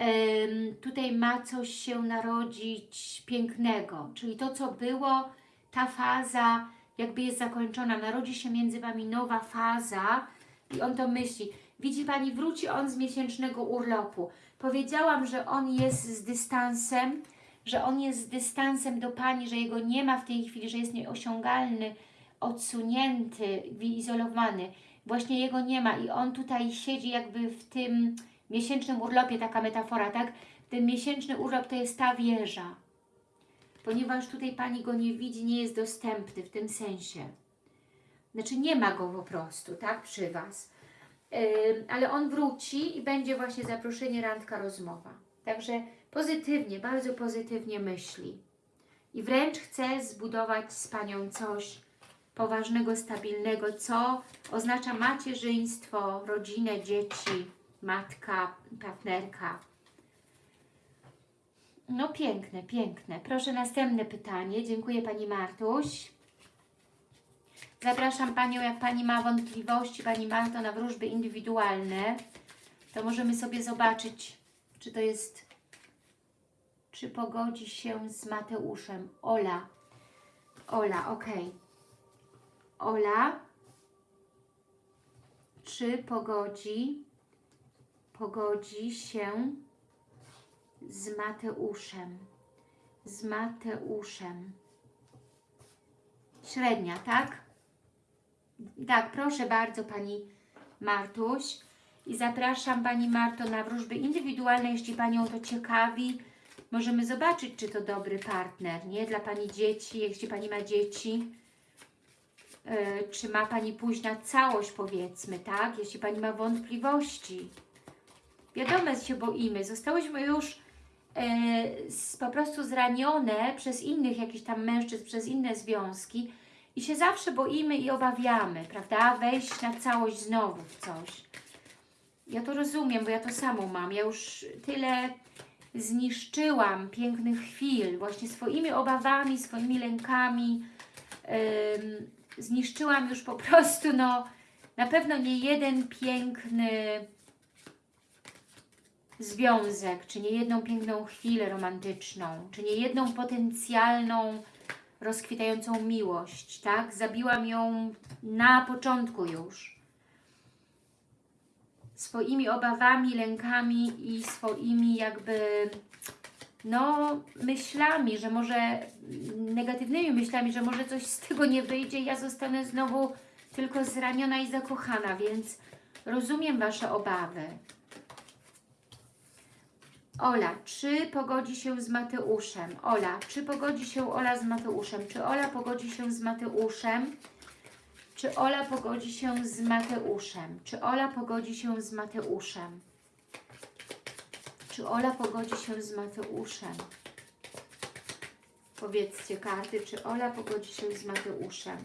[SPEAKER 1] Ym, tutaj ma coś się narodzić pięknego, czyli to, co było, ta faza jakby jest zakończona, narodzi się między Wami nowa faza i on to myśli. Widzi Pani, wróci on z miesięcznego urlopu. Powiedziałam, że on jest z dystansem, że on jest z dystansem do Pani, że jego nie ma w tej chwili, że jest nieosiągalny, odsunięty, wyizolowany. Właśnie jego nie ma i on tutaj siedzi jakby w tym miesięcznym urlopie, taka metafora, tak? Ten miesięczny urlop to jest ta wieża. Ponieważ tutaj Pani go nie widzi, nie jest dostępny w tym sensie. Znaczy nie ma go po prostu, tak? Przy Was. Ale on wróci i będzie właśnie zaproszenie, randka, rozmowa. Także pozytywnie, bardzo pozytywnie myśli. I wręcz chce zbudować z Panią coś poważnego, stabilnego, co oznacza macierzyństwo, rodzinę, dzieci, matka, partnerka. No piękne, piękne. Proszę następne pytanie. Dziękuję Pani Martuś. Zapraszam Panią, jak Pani ma wątpliwości, Pani Marto, na wróżby indywidualne, to możemy sobie zobaczyć, czy to jest, czy pogodzi się z Mateuszem. Ola, Ola, ok. Ola, czy pogodzi, pogodzi się z Mateuszem, z Mateuszem. Średnia, tak? Tak, proszę bardzo Pani Martuś. I zapraszam Pani Marto na wróżby indywidualne, jeśli Panią to ciekawi. Możemy zobaczyć, czy to dobry partner, nie? Dla Pani dzieci, jeśli Pani ma dzieci. Yy, czy ma Pani pójść na całość, powiedzmy, tak? Jeśli Pani ma wątpliwości. Wiadomo, się boimy. Zostałyśmy już yy, po prostu zranione przez innych jakichś tam mężczyzn, przez inne związki i się zawsze boimy i obawiamy, prawda? Wejść na całość znowu w coś. Ja to rozumiem, bo ja to samo mam. Ja już tyle zniszczyłam pięknych chwil właśnie swoimi obawami, swoimi lękami. Ym, zniszczyłam już po prostu, no, na pewno nie jeden piękny związek, czy nie jedną piękną chwilę romantyczną, czy nie jedną potencjalną, rozkwitającą miłość, tak? Zabiłam ją na początku już. Swoimi obawami, lękami i swoimi jakby no myślami, że może negatywnymi myślami, że może coś z tego nie wyjdzie, ja zostanę znowu tylko zraniona i zakochana, więc rozumiem Wasze obawy. Ola, czy pogodzi się z Mateuszem? Ola, czy pogodzi się Ola z Mateuszem? Czy Ola pogodzi się z Mateuszem? Czy Ola pogodzi się z Mateuszem? Czy Ola pogodzi się z Mateuszem? Czy Ola pogodzi się z Mateuszem? Powiedzcie karty, czy Ola pogodzi się z Mateuszem?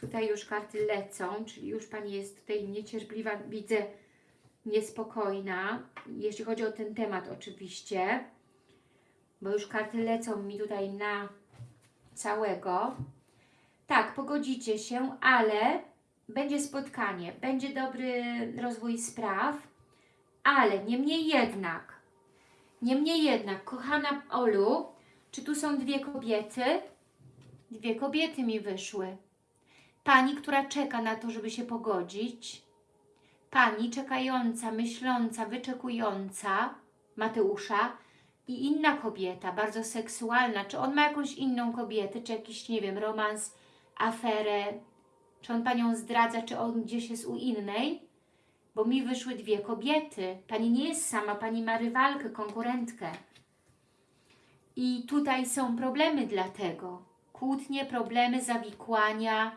[SPEAKER 1] tutaj już karty lecą, czyli już Pani jest tutaj niecierpliwa, widzę niespokojna, jeśli chodzi o ten temat oczywiście, bo już karty lecą mi tutaj na całego. Tak, pogodzicie się, ale będzie spotkanie, będzie dobry rozwój spraw, ale niemniej jednak, niemniej jednak, kochana Olu, czy tu są dwie kobiety? Dwie kobiety mi wyszły. Pani, która czeka na to, żeby się pogodzić. Pani czekająca, myśląca, wyczekująca Mateusza i inna kobieta, bardzo seksualna. Czy on ma jakąś inną kobietę, czy jakiś, nie wiem, romans, aferę, czy on Panią zdradza, czy on gdzieś jest u innej? Bo mi wyszły dwie kobiety. Pani nie jest sama, Pani ma rywalkę, konkurentkę. I tutaj są problemy dlatego. Kłótnie, problemy, zawikłania,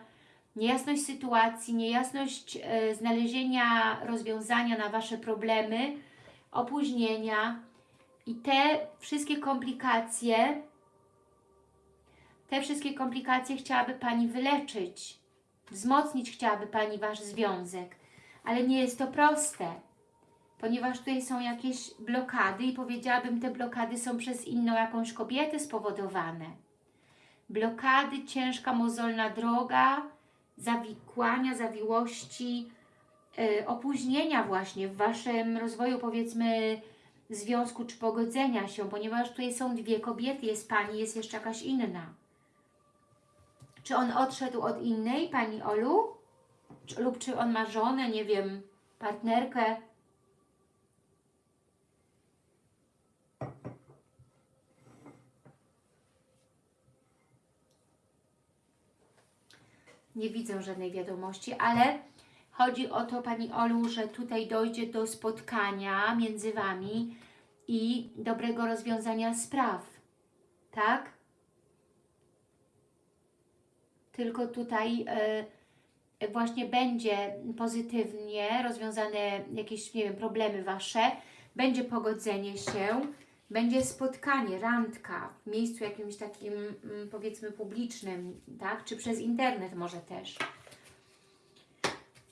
[SPEAKER 1] niejasność sytuacji, niejasność e, znalezienia rozwiązania na Wasze problemy, opóźnienia i te wszystkie komplikacje, te wszystkie komplikacje chciałaby Pani wyleczyć, wzmocnić chciałaby Pani Wasz związek, ale nie jest to proste, ponieważ tutaj są jakieś blokady i powiedziałabym, te blokady są przez inną jakąś kobietę spowodowane. Blokady, ciężka, mozolna droga, zawikłania, zawiłości, yy, opóźnienia właśnie w Waszym rozwoju, powiedzmy, związku czy pogodzenia się, ponieważ tutaj są dwie kobiety, jest Pani, jest jeszcze jakaś inna. Czy on odszedł od innej, Pani Olu? Czy, lub czy on ma żonę, nie wiem, partnerkę? Nie widzę żadnej wiadomości, ale chodzi o to, Pani Olu, że tutaj dojdzie do spotkania między Wami i dobrego rozwiązania spraw. Tak? Tylko tutaj y, właśnie będzie pozytywnie rozwiązane jakieś, nie wiem, problemy Wasze, będzie pogodzenie się, będzie spotkanie, randka w miejscu jakimś takim, mm, powiedzmy, publicznym, tak? Czy przez internet może też.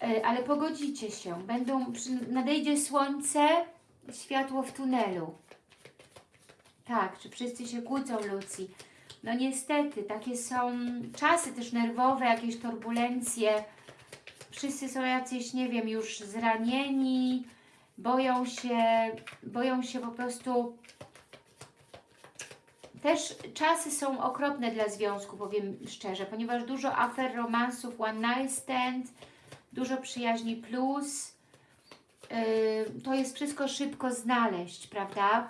[SPEAKER 1] E, Ale pogodzicie się. Będą, nadejdzie słońce, światło w tunelu. Tak, czy wszyscy się kłócą, Lucji? No niestety, takie są czasy też nerwowe, jakieś turbulencje. Wszyscy są jacyś, nie wiem, już zranieni, boją się, boją się po prostu też czasy są okropne dla związku, powiem szczerze, ponieważ dużo afer, romansów, one night stand, dużo przyjaźni plus. Yy, to jest wszystko szybko znaleźć, prawda?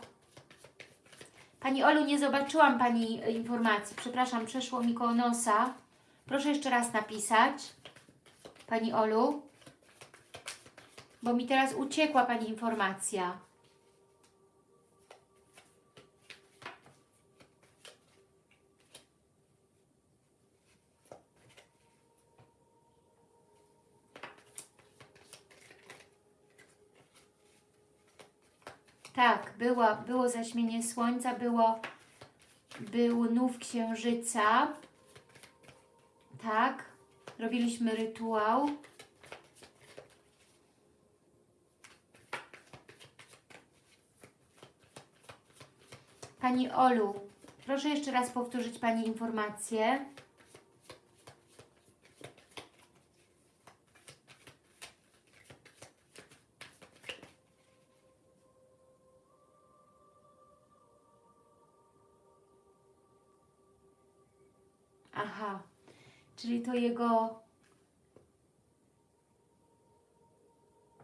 [SPEAKER 1] Pani Olu, nie zobaczyłam Pani informacji. Przepraszam, przeszło mi koło nosa. Proszę jeszcze raz napisać. Pani Olu. Bo mi teraz uciekła Pani informacja. Tak, było, było zaćmienie słońca, było, był nów księżyca. Tak, robiliśmy rytuał. Pani Olu, proszę jeszcze raz powtórzyć Pani informację. Aha, czyli to jego...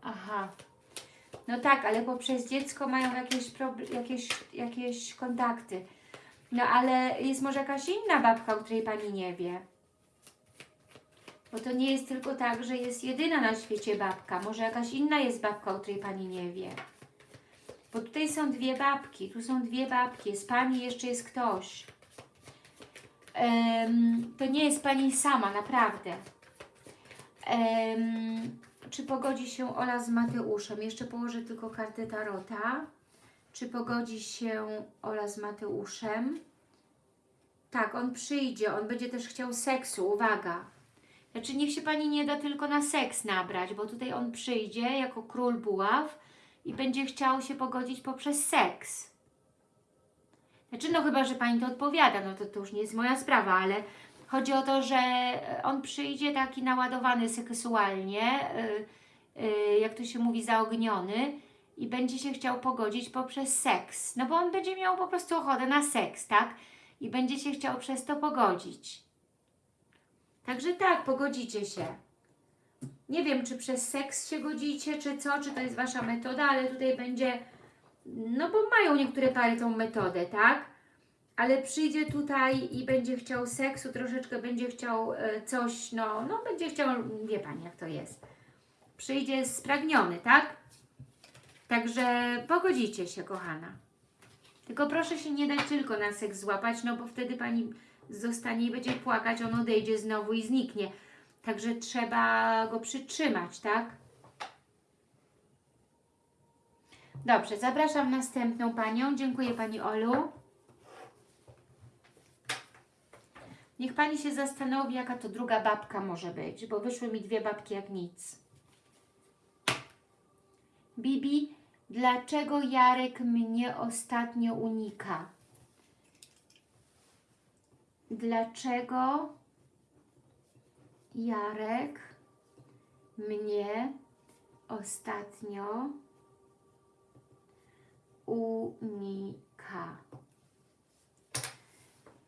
[SPEAKER 1] Aha. No tak, ale poprzez dziecko mają jakieś, jakieś, jakieś kontakty. No ale jest może jakaś inna babka, o której Pani nie wie. Bo to nie jest tylko tak, że jest jedyna na świecie babka. Może jakaś inna jest babka, o której Pani nie wie. Bo tutaj są dwie babki, tu są dwie babki, z Pani jeszcze jest ktoś. Em, to nie jest Pani sama, naprawdę. Em, czy pogodzi się Ola z Mateuszem? Jeszcze położę tylko kartę Tarota. Czy pogodzi się Ola z Mateuszem? Tak, on przyjdzie, on będzie też chciał seksu, uwaga. Znaczy niech się Pani nie da tylko na seks nabrać, bo tutaj on przyjdzie jako król buław i będzie chciał się pogodzić poprzez seks. Znaczy no chyba, że Pani to odpowiada, no to, to już nie jest moja sprawa, ale chodzi o to, że on przyjdzie taki naładowany seksualnie, yy, yy, jak to się mówi, zaogniony i będzie się chciał pogodzić poprzez seks. No bo on będzie miał po prostu ochotę na seks, tak? I będzie się chciał przez to pogodzić. Także tak, pogodzicie się. Nie wiem, czy przez seks się godzicie, czy co, czy to jest Wasza metoda, ale tutaj będzie, no bo mają niektóre pary tą metodę, tak? Ale przyjdzie tutaj i będzie chciał seksu, troszeczkę będzie chciał e, coś, no, no będzie chciał, wie Pani jak to jest. Przyjdzie spragniony, tak? Także pogodzicie się, kochana. Tylko proszę się nie dać tylko na seks złapać, no bo wtedy Pani zostanie i będzie płakać, on odejdzie znowu i zniknie. Także trzeba go przytrzymać, tak? Dobrze, zapraszam następną Panią. Dziękuję Pani Olu. Niech Pani się zastanowi, jaka to druga babka może być, bo wyszły mi dwie babki jak nic. Bibi, dlaczego Jarek mnie ostatnio unika? Dlaczego Jarek mnie ostatnio unika?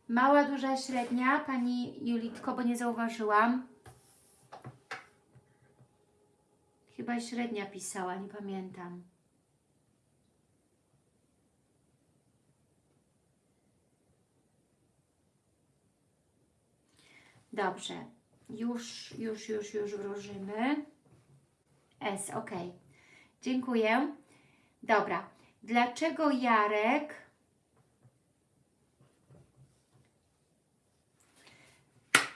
[SPEAKER 1] Mała, duża, średnia, Pani Julitko, bo nie zauważyłam. Chyba średnia pisała, nie pamiętam. Dobrze. Już, już, już, już wróżymy. S, ok. Dziękuję. Dobra. Dlaczego Jarek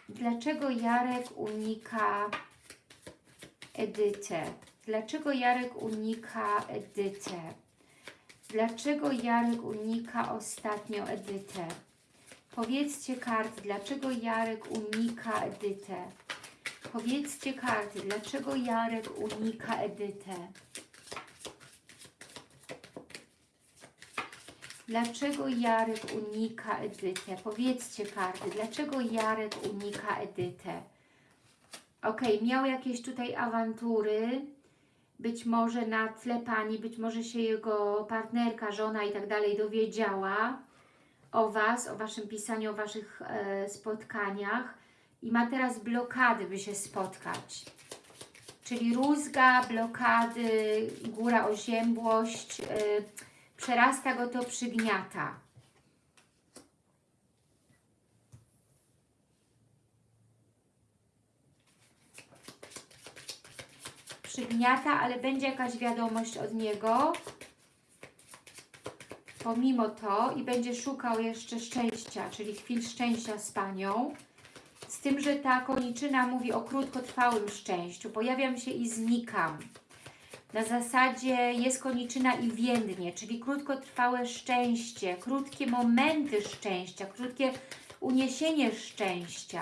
[SPEAKER 1] Dlaczego Jarek unika Edytę? Dlaczego Jarek unika Edytę? Dlaczego Jarek unika ostatnio Edytę? Powiedzcie karty, dlaczego Jarek unika Edytę? Powiedzcie karty, dlaczego Jarek unika Edytę? Dlaczego Jarek unika Edytę? Powiedzcie karty, dlaczego Jarek unika Edytę? Ok, miał jakieś tutaj awantury, być może na tle Pani, być może się jego partnerka, żona i tak dalej dowiedziała o Was, o Waszym pisaniu, o Waszych e, spotkaniach i ma teraz blokady, by się spotkać. Czyli rózga, blokady, góra oziębłość, e, przerasta go to, przygniata. Przygniata, ale będzie jakaś wiadomość od niego, pomimo to i będzie szukał jeszcze szczęścia, czyli chwil szczęścia z Panią. Z tym, że ta koniczyna mówi o krótkotrwałym szczęściu. Pojawiam się i znikam. Na zasadzie jest koniczyna i więdnie, czyli krótkotrwałe szczęście, krótkie momenty szczęścia, krótkie uniesienie szczęścia.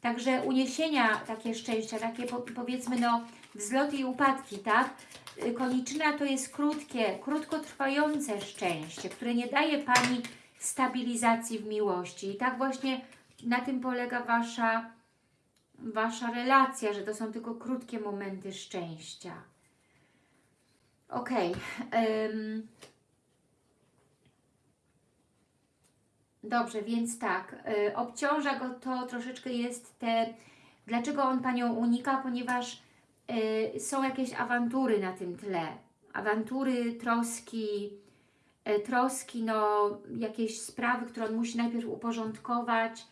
[SPEAKER 1] Także uniesienia takie szczęścia, takie powiedzmy no wzloty i upadki, tak? Koniczyna to jest krótkie, krótkotrwające szczęście, które nie daje Pani stabilizacji w miłości. I tak właśnie na tym polega Wasza, wasza relacja, że to są tylko krótkie momenty szczęścia. Ok. Um, dobrze, więc tak. Y, obciąża go to troszeczkę jest te... Dlaczego on Panią unika? Ponieważ y, są jakieś awantury na tym tle. Awantury, troski, y, troski, no jakieś sprawy, które on musi najpierw uporządkować.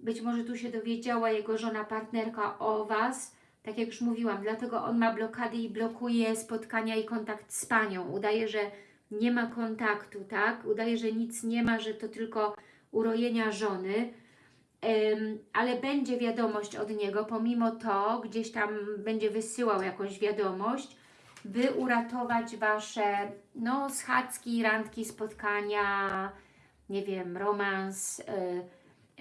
[SPEAKER 1] Być może tu się dowiedziała jego żona, partnerka o Was tak jak już mówiłam, dlatego on ma blokady i blokuje spotkania i kontakt z Panią. Udaje, że nie ma kontaktu, tak? Udaje, że nic nie ma, że to tylko urojenia żony, um, ale będzie wiadomość od niego, pomimo to gdzieś tam będzie wysyłał jakąś wiadomość, by uratować Wasze no, schadzki, randki, spotkania, nie wiem, romans, yy,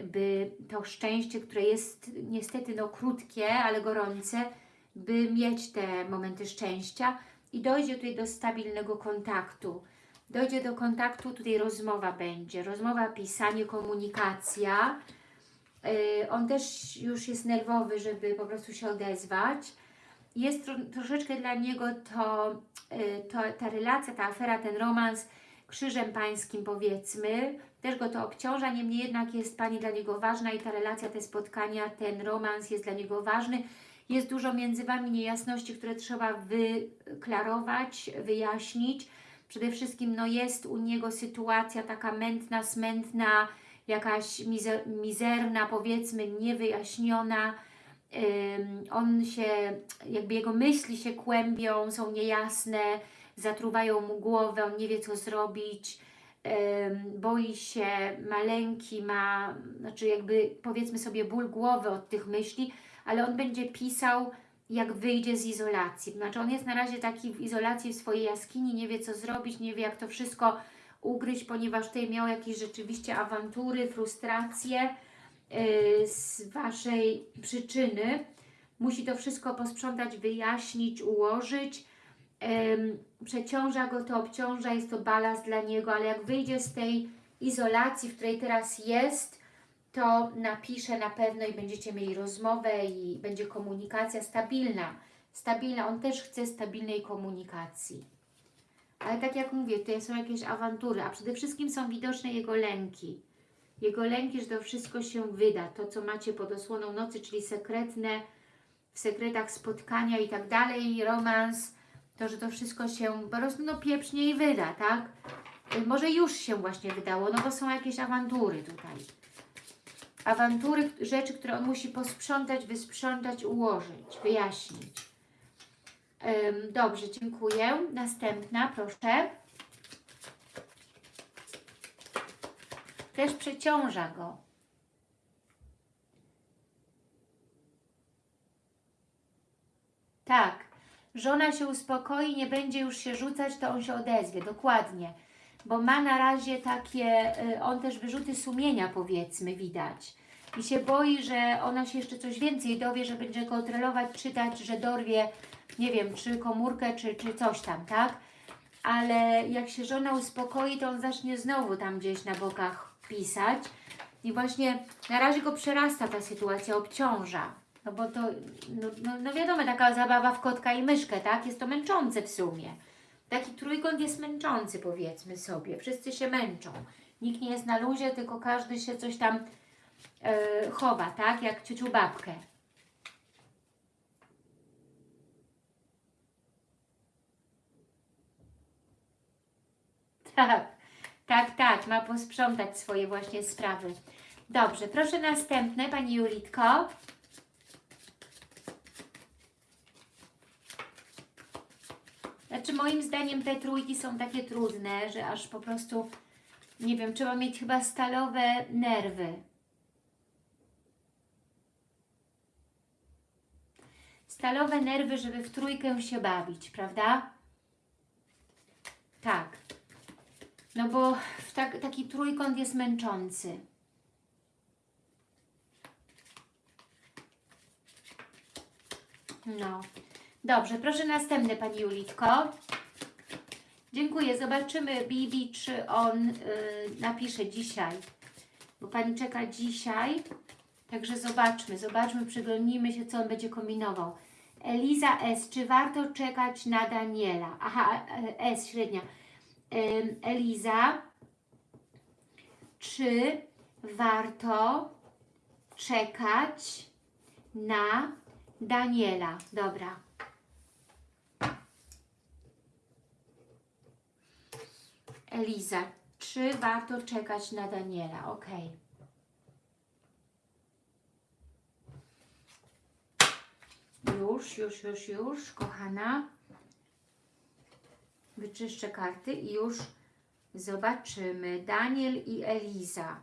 [SPEAKER 1] by to szczęście, które jest niestety no krótkie, ale gorące, by mieć te momenty szczęścia i dojdzie tutaj do stabilnego kontaktu. Dojdzie do kontaktu, tutaj rozmowa będzie, rozmowa, pisanie, komunikacja. Yy, on też już jest nerwowy, żeby po prostu się odezwać. Jest tro, troszeczkę dla niego to, yy, to, ta relacja, ta afera, ten romans krzyżem pańskim powiedzmy, też go to obciąża, niemniej jednak jest Pani dla niego ważna i ta relacja, te spotkania, ten romans jest dla niego ważny. Jest dużo między Wami niejasności, które trzeba wyklarować, wyjaśnić. Przede wszystkim no, jest u niego sytuacja taka mętna, smętna, jakaś mizer, mizerna, powiedzmy, niewyjaśniona. Um, on się, jakby jego myśli się kłębią, są niejasne, zatruwają mu głowę, on nie wie co zrobić, boi się, ma lęki, ma, znaczy jakby powiedzmy sobie ból głowy od tych myśli, ale on będzie pisał jak wyjdzie z izolacji. Znaczy on jest na razie taki w izolacji w swojej jaskini, nie wie co zrobić, nie wie jak to wszystko ugryźć, ponieważ tutaj miał jakieś rzeczywiście awantury, frustracje yy, z Waszej przyczyny. Musi to wszystko posprzątać, wyjaśnić, ułożyć. Przeciąża go to, obciąża, jest to balast dla niego, ale jak wyjdzie z tej izolacji, w której teraz jest, to napiszę na pewno i będziecie mieli rozmowę i będzie komunikacja stabilna. Stabilna, on też chce stabilnej komunikacji. Ale tak jak mówię, tutaj są jakieś awantury, a przede wszystkim są widoczne jego lęki. Jego lęki, że to wszystko się wyda. To, co macie pod osłoną nocy, czyli sekretne, w sekretach spotkania i tak dalej, romans, to, że to wszystko się po prostu no, pieprznie i wyda, tak? Może już się właśnie wydało, no bo są jakieś awantury tutaj awantury, rzeczy, które on musi posprzątać, wysprzątać, ułożyć, wyjaśnić. Dobrze, dziękuję. Następna, proszę. Też przeciąża go. Tak, żona się uspokoi, nie będzie już się rzucać, to on się odezwie, dokładnie bo ma na razie takie, y, on też wyrzuty sumienia powiedzmy widać i się boi, że ona się jeszcze coś więcej dowie, że będzie kontrolować, czytać, że dorwie, nie wiem, czy komórkę, czy, czy coś tam, tak? Ale jak się żona uspokoi, to on zacznie znowu tam gdzieś na bokach pisać i właśnie na razie go przerasta ta sytuacja, obciąża. No bo to, no, no, no wiadomo, taka zabawa w kotka i myszkę, tak? Jest to męczące w sumie. Taki trójkąt jest męczący, powiedzmy sobie. Wszyscy się męczą. Nikt nie jest na luzie, tylko każdy się coś tam yy, chowa, tak? Jak ciociu babkę. Tak, tak, tak. Ma posprzątać swoje właśnie sprawy. Dobrze, proszę następne, Pani Julitko. Znaczy moim zdaniem te trójki są takie trudne, że aż po prostu, nie wiem, trzeba mieć chyba stalowe nerwy. Stalowe nerwy, żeby w trójkę się bawić, prawda? Tak. No bo tak, taki trójkąt jest męczący. No. Dobrze, proszę następny Pani Julitko. Dziękuję. Zobaczymy Bibi, czy on y, napisze dzisiaj. Bo Pani czeka dzisiaj. Także zobaczmy, zobaczmy, przyglądnijmy się, co on będzie kombinował. Eliza S. Czy warto czekać na Daniela? Aha, e, S, średnia. Eliza, czy warto czekać na Daniela? Dobra. Eliza, czy warto czekać na Daniela? Ok. Już, już, już, już, kochana. Wyczyszczę karty i już zobaczymy. Daniel i Eliza.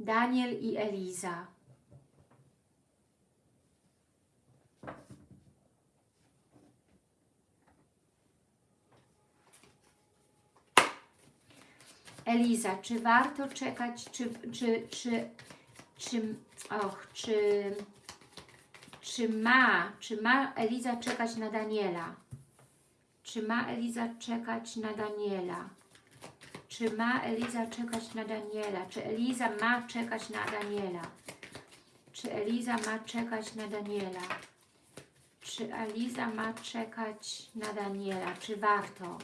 [SPEAKER 1] Daniel i Eliza. Eliza, czy warto czekać, czy, czy, czy, czy, och, czy, czy ma, czy ma Eliza czekać na Daniela? Czy ma Eliza czekać na Daniela? Czy ma Eliza czekać na Daniela? Czy Eliza ma czekać na Daniela? Czy Eliza ma czekać na Daniela? Czy Eliza ma czekać na Daniela? Czy warto?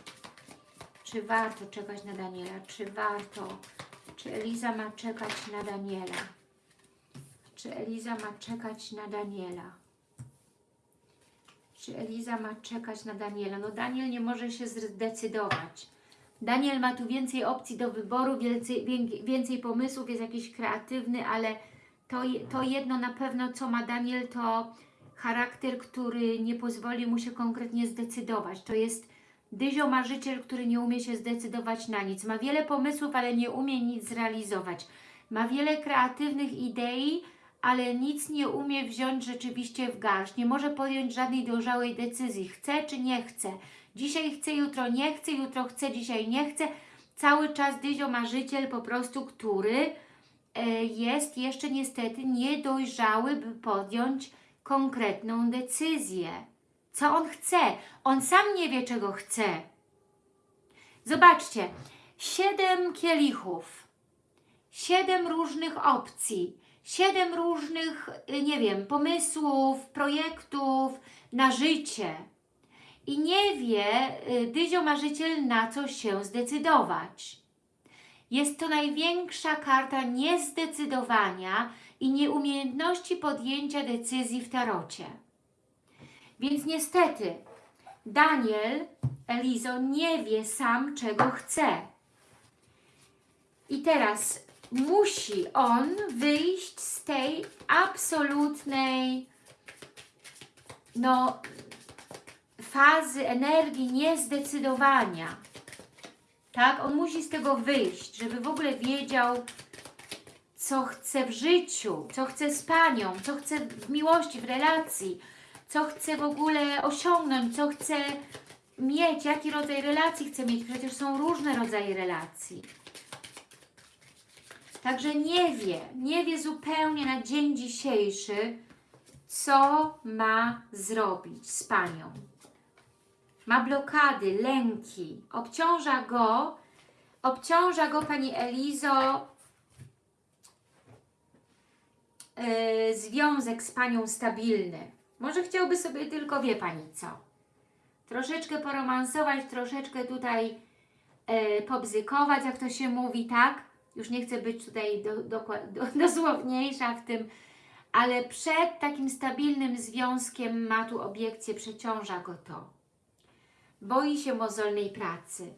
[SPEAKER 1] Czy warto czekać na Daniela? Czy warto? Czy Eliza ma czekać na Daniela? Czy Eliza ma czekać na Daniela? Czy Eliza ma czekać na Daniela? No Daniel nie może się zdecydować. Daniel ma tu więcej opcji do wyboru, więcej, wię- więcej pomysłów, jest jakiś kreatywny, ale to, to jedno na pewno, co ma Daniel, to charakter, który nie pozwoli mu się konkretnie zdecydować. To jest dyzio marzyciel, który nie umie się zdecydować na nic. Ma wiele pomysłów, ale nie umie nic zrealizować. Ma wiele kreatywnych idei, ale nic nie umie wziąć rzeczywiście w garść. Nie może podjąć żadnej dojrzałej decyzji. Chce czy nie chce. Dzisiaj chce, jutro nie chce, jutro chce, dzisiaj nie chce. Cały czas dyzio marzyciel po prostu, który e, jest jeszcze niestety niedojrzały, by podjąć konkretną decyzję. Co on chce? On sam nie wie, czego chce. Zobaczcie, siedem kielichów, siedem różnych opcji, siedem różnych, y, nie wiem, pomysłów, projektów na życie. I nie wie y, dyzio marzyciel na co się zdecydować. Jest to największa karta niezdecydowania i nieumiejętności podjęcia decyzji w tarocie. Więc niestety Daniel, Elizo, nie wie sam, czego chce. I teraz musi on wyjść z tej absolutnej no, fazy energii niezdecydowania. Tak? On musi z tego wyjść, żeby w ogóle wiedział, co chce w życiu, co chce z Panią, co chce w miłości, w relacji, co chce w ogóle osiągnąć, co chce mieć, jaki rodzaj relacji chce mieć. Przecież są różne rodzaje relacji. Także nie wie, nie wie zupełnie na dzień dzisiejszy, co ma zrobić z Panią. Ma blokady, lęki, obciąża go, obciąża go Pani Elizo yy, związek z Panią stabilny. Może chciałby sobie tylko, wie Pani co, troszeczkę poromansować, troszeczkę tutaj yy, pobzykować, jak to się mówi, tak? Już nie chcę być tutaj do, do, do, dosłowniejsza w tym, ale przed takim stabilnym związkiem ma tu obiekcję, przeciąża go to. Boi się mozolnej pracy.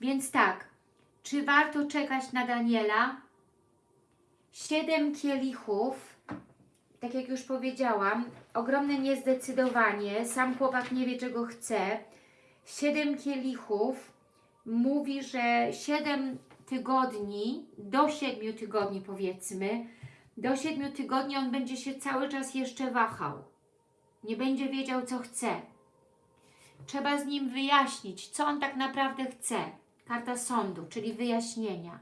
[SPEAKER 1] Więc tak, czy warto czekać na Daniela? Siedem kielichów, tak jak już powiedziałam, ogromne niezdecydowanie, sam chłopak nie wie czego chce. Siedem kielichów mówi, że siedem tygodni, do siedmiu tygodni powiedzmy, do siedmiu tygodni on będzie się cały czas jeszcze wahał. Nie będzie wiedział co chce. Trzeba z nim wyjaśnić, co on tak naprawdę chce. Karta sądu, czyli wyjaśnienia.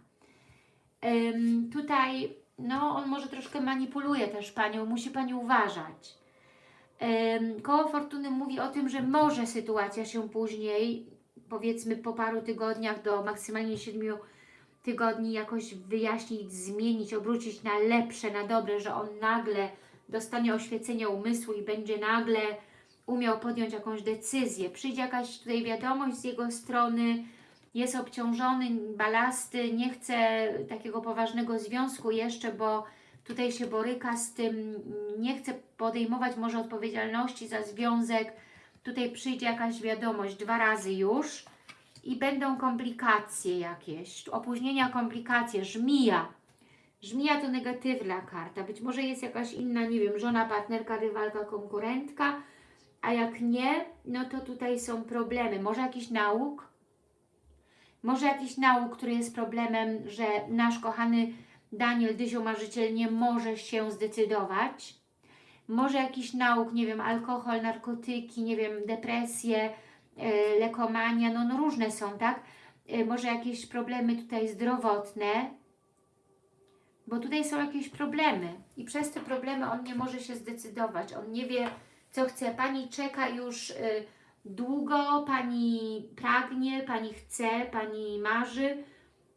[SPEAKER 1] Ym, tutaj, no, on może troszkę manipuluje też Panią, musi Pani uważać. Koło Fortuny mówi o tym, że może sytuacja się później, powiedzmy po paru tygodniach do maksymalnie siedmiu tygodni jakoś wyjaśnić, zmienić, obrócić na lepsze, na dobre, że on nagle dostanie oświecenie umysłu i będzie nagle umiał podjąć jakąś decyzję. Przyjdzie jakaś tutaj wiadomość z jego strony, jest obciążony, balasty, nie chce takiego poważnego związku jeszcze, bo tutaj się boryka z tym, nie chce podejmować może odpowiedzialności za związek. Tutaj przyjdzie jakaś wiadomość dwa razy już i będą komplikacje jakieś, opóźnienia, komplikacje, żmija. Żmija to negatywna karta, być może jest jakaś inna, nie wiem, żona, partnerka, rywalka, konkurentka, a jak nie, no to tutaj są problemy. Może jakiś nauk, może jakiś nauk, który jest problemem, że nasz kochany Daniel Dyzio Marzyciel nie może się zdecydować. Może jakiś nauk, nie wiem, alkohol, narkotyki, nie wiem, depresje, lekomania, no, no różne są, tak? y, może jakieś problemy tutaj zdrowotne, bo tutaj są jakieś problemy i przez te problemy on nie może się zdecydować, on nie wie, co chce. Pani czeka już y, długo, Pani pragnie, Pani chce, Pani marzy,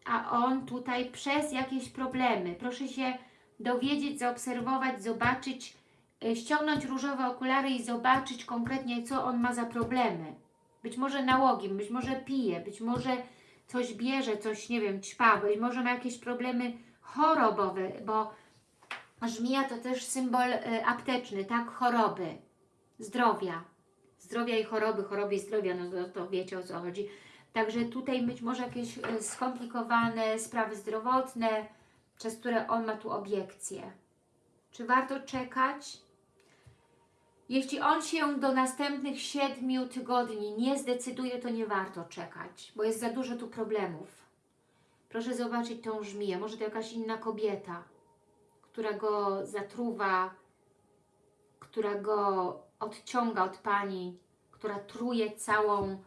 [SPEAKER 1] a on tutaj przez jakieś problemy. Proszę się dowiedzieć, zaobserwować, zobaczyć, y, ściągnąć różowe okulary i zobaczyć konkretnie, co on ma za problemy. Być może nałogiem, być może pije, być może coś bierze, coś, nie wiem, ćpa, być może ma jakieś problemy chorobowe, bo żmija to też symbol y, apteczny, tak? Choroby, zdrowia. Zdrowia i choroby, choroby i zdrowia, no to, to wiecie o co chodzi. Także tutaj być może jakieś y, skomplikowane sprawy zdrowotne, przez które on ma tu obiekcje. Czy warto czekać? Jeśli on się do następnych siedmiu tygodni nie zdecyduje, to nie warto czekać, bo jest za dużo tu problemów. Proszę zobaczyć tą żmiję. Może to jakaś inna kobieta, która go zatruwa, która go odciąga od Pani, która truje całą e,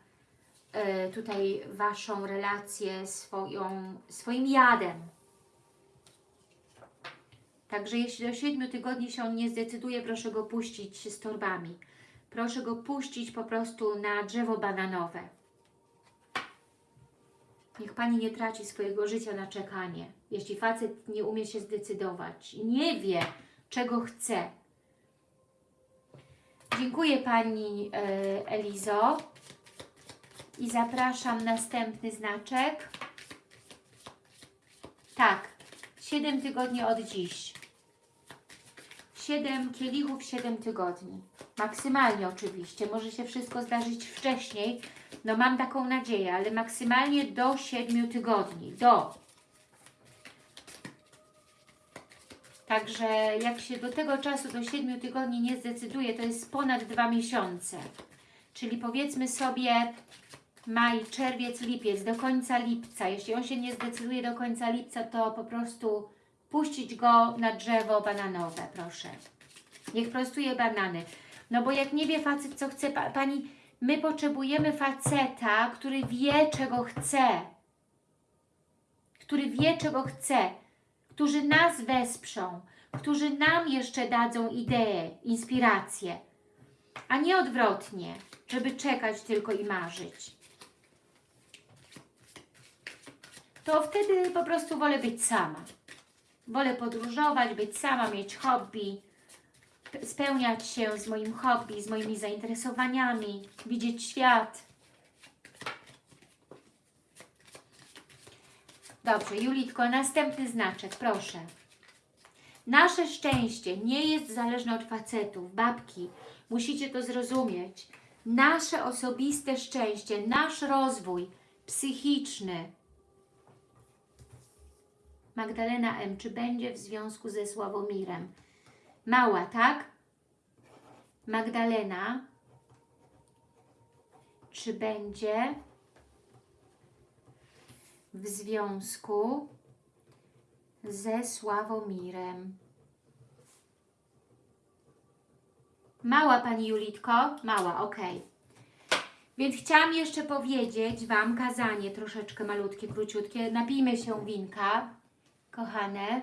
[SPEAKER 1] tutaj Waszą relację swoją, swoim jadem. Także jeśli do 7 tygodni się on nie zdecyduje, proszę go puścić z torbami. Proszę go puścić po prostu na drzewo bananowe. Niech Pani nie traci swojego życia na czekanie. Jeśli facet nie umie się zdecydować, nie wie, czego chce. Dziękuję Pani e, Elizo. I zapraszam następny znaczek. Tak, 7 tygodni od dziś. 7 kielichów, 7 tygodni. Maksymalnie oczywiście. Może się wszystko zdarzyć wcześniej. No mam taką nadzieję, ale maksymalnie do 7 tygodni. Do. Także jak się do tego czasu, do 7 tygodni nie zdecyduje, to jest ponad 2 miesiące. Czyli powiedzmy sobie maj, czerwiec, lipiec, do końca lipca. Jeśli on się nie zdecyduje do końca lipca, to po prostu puścić go na drzewo bananowe, proszę. Niech prostuje banany. No bo jak nie wie facet, co chce, pa, Pani, my potrzebujemy faceta, który wie, czego chce. Który wie, czego chce. Którzy nas wesprzą. Którzy nam jeszcze dadzą idee, inspiracje. A nie odwrotnie, żeby czekać tylko i marzyć. To wtedy po prostu wolę być sama. Wolę podróżować, być sama, mieć hobby, spełniać się z moim hobby, z moimi zainteresowaniami, widzieć świat. Dobrze, Julitko, następny znaczek, proszę. Nasze szczęście nie jest zależne od facetów, babki. Musicie to zrozumieć. Nasze osobiste szczęście, nasz rozwój psychiczny, Magdalena M. Czy będzie w związku ze Sławomirem? Mała, tak? Magdalena. Czy będzie w związku ze Sławomirem? Mała Pani Julitko? Mała, ok. Więc chciałam jeszcze powiedzieć Wam kazanie troszeczkę malutkie, króciutkie. Napijmy się winka kochane.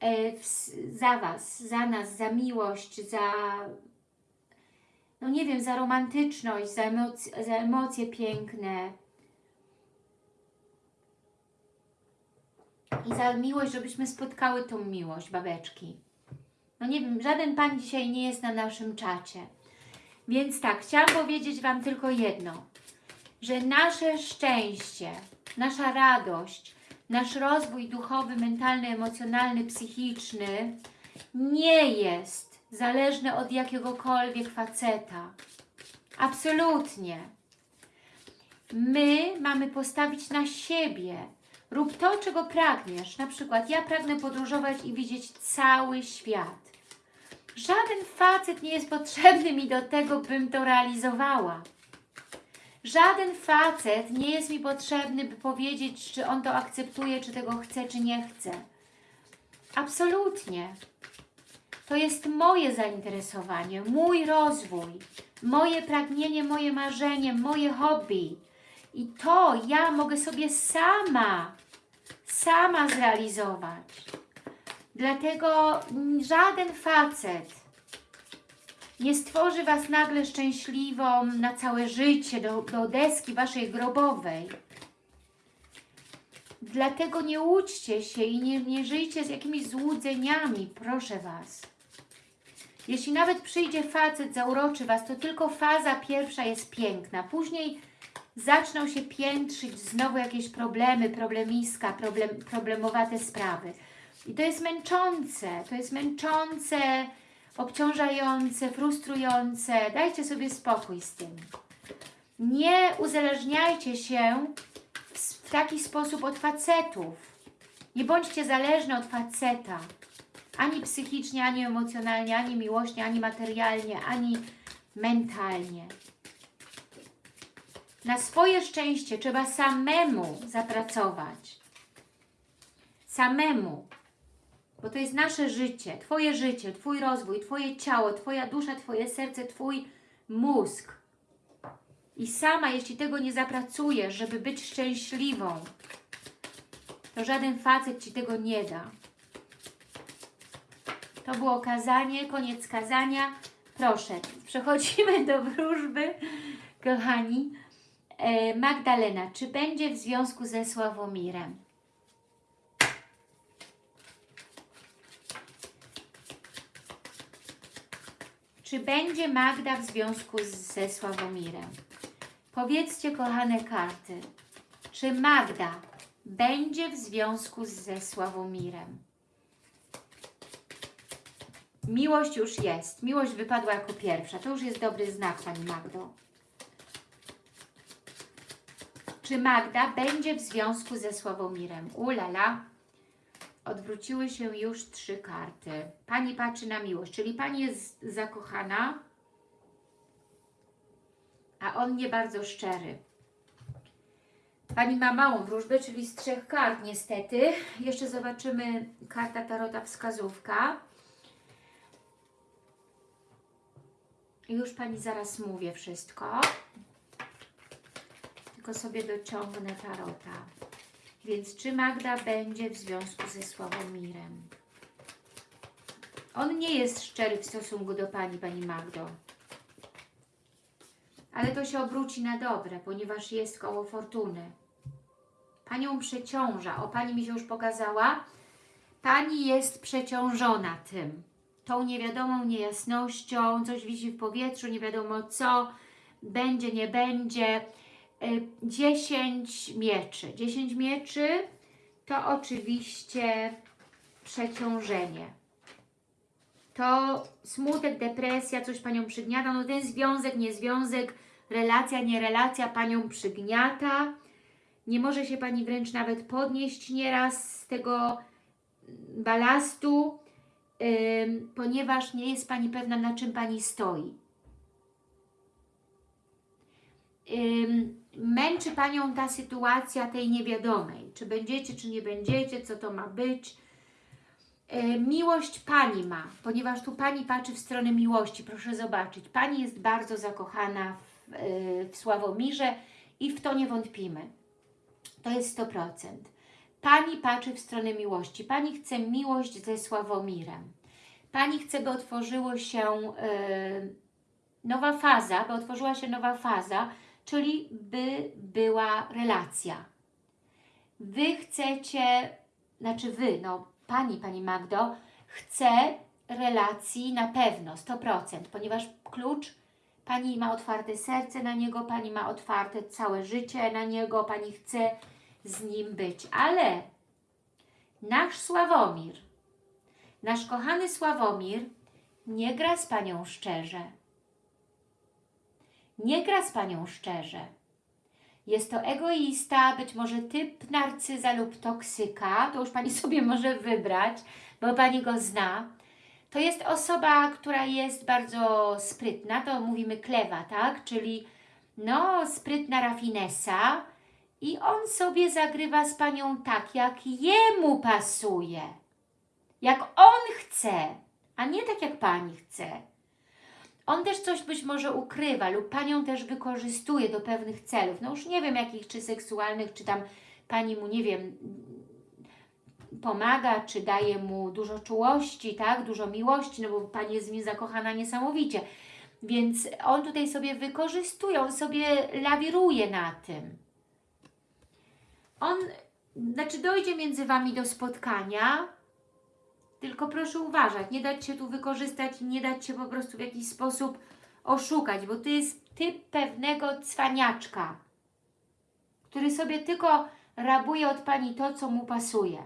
[SPEAKER 1] E, Za Was, za nas, za miłość, za no nie wiem, za romantyczność, za, emoc za emocje piękne i za miłość, żebyśmy spotkały tą miłość, babeczki. No nie wiem, żaden Pan dzisiaj nie jest na naszym czacie. Więc tak, chciałam powiedzieć Wam tylko jedno, że nasze szczęście, nasza radość, nasz rozwój duchowy, mentalny, emocjonalny, psychiczny nie jest zależny od jakiegokolwiek faceta. Absolutnie. My mamy postawić na siebie. Rób to, czego pragniesz. Na przykład ja pragnę podróżować i widzieć cały świat. Żaden facet nie jest potrzebny mi do tego, bym to realizowała. Żaden facet nie jest mi potrzebny, by powiedzieć, czy on to akceptuje, czy tego chce, czy nie chce. Absolutnie. To jest moje zainteresowanie, mój rozwój, moje pragnienie, moje marzenie, moje hobby. I to ja mogę sobie sama, sama zrealizować. Dlatego mm, żaden facet nie stworzy Was nagle szczęśliwą na całe życie, do, do deski Waszej grobowej. Dlatego nie łudźcie się i nie, nie żyjcie z jakimiś złudzeniami, proszę Was. Jeśli nawet przyjdzie facet, zauroczy Was, to tylko faza pierwsza jest piękna. Później zaczną się piętrzyć znowu jakieś problemy, problemiska, problem, problemowate sprawy. I to jest męczące, to jest męczące, obciążające, frustrujące. Dajcie sobie spokój z tym. Nie uzależniajcie się w, taki sposób od facetów. Nie bądźcie zależni od faceta. Ani psychicznie, ani emocjonalnie, ani miłośnie, ani materialnie, ani mentalnie. Na swoje szczęście trzeba samemu zapracować. Samemu. Bo to jest nasze życie, Twoje życie, Twój rozwój, Twoje ciało, Twoja dusza, Twoje serce, Twój mózg. I sama, jeśli tego nie zapracujesz, żeby być szczęśliwą, to żaden facet Ci tego nie da. To było kazanie, koniec kazania. Proszę, przechodzimy do wróżby, kochani. E, Magdalena, czy będzie w związku ze Sławomirem? Czy będzie Magda w związku z, ze Sławomirem? Powiedzcie, kochane karty, czy Magda będzie w związku ze Sławomirem? Miłość już jest. Miłość wypadła jako pierwsza. To już jest dobry znak, Pani Magdo. Czy Magda będzie w związku ze Sławomirem? Ulala. Odwróciły się już trzy karty. Pani patrzy na miłość, czyli Pani jest zakochana, a on nie bardzo szczery. Pani ma małą wróżbę, czyli z trzech kart niestety. Jeszcze zobaczymy karta Tarota wskazówka. Już Pani zaraz mówię wszystko. Tylko sobie dociągnę Tarota. Więc czy Magda będzie w związku ze Sławomirem? On nie jest szczery w stosunku do Pani, Pani Magdo. Ale to się obróci na dobre, ponieważ jest koło fortuny. Panią przeciąża. O, Pani mi się już pokazała. Pani jest przeciążona tym. Tą niewiadomą niejasnością, coś wisi w powietrzu, nie wiadomo co, będzie, nie będzie. 10 mieczy. 10 mieczy to oczywiście przeciążenie. To smutek, depresja, coś Panią przygniata. No ten związek, nie związek, relacja, nie relacja Panią przygniata. Nie może się Pani wręcz nawet podnieść nieraz z tego balastu, yy, ponieważ nie jest Pani pewna, na czym Pani stoi. Yy, męczy Panią ta sytuacja tej niewiadomej. Czy będziecie, czy nie będziecie, co to ma być. E, miłość Pani ma, ponieważ tu Pani patrzy w stronę miłości. Proszę zobaczyć, Pani jest bardzo zakochana w, e, w Sławomirze i w to nie wątpimy. To jest 100%. Pani patrzy w stronę miłości. Pani chce miłość ze Sławomirem. Pani chce, by otworzyło się e, nowa faza, by otworzyła się nowa faza, czyli by była relacja. Wy chcecie, znaczy Wy, no Pani, Pani Magdo, chce relacji na pewno, 100%, ponieważ klucz, Pani ma otwarte serce na niego, Pani ma otwarte całe życie na niego, Pani chce z nim być, ale nasz Sławomir, nasz kochany Sławomir nie gra z Panią szczerze nie gra z Panią szczerze. Jest to egoista, być może typ narcyza lub toksyka, to już Pani sobie może wybrać, bo Pani go zna. To jest osoba, która jest bardzo sprytna, to mówimy klewa, tak? Czyli no, sprytna rafinesa i on sobie zagrywa z Panią tak, jak jemu pasuje. Jak on chce, a nie tak jak Pani chce. On też coś być może ukrywa lub Panią też wykorzystuje do pewnych celów. No już nie wiem jakich, czy seksualnych, czy tam Pani mu, nie wiem, pomaga, czy daje mu dużo czułości, tak, dużo miłości, no bo Pani jest w nim zakochana niesamowicie. Więc on tutaj sobie wykorzystuje, on sobie lawiruje na tym. On, znaczy dojdzie między Wami do spotkania, tylko proszę uważać, nie dać się tu wykorzystać, nie dać się po prostu w jakiś sposób oszukać, bo to jest typ pewnego cwaniaczka, który sobie tylko rabuje od Pani to, co mu pasuje.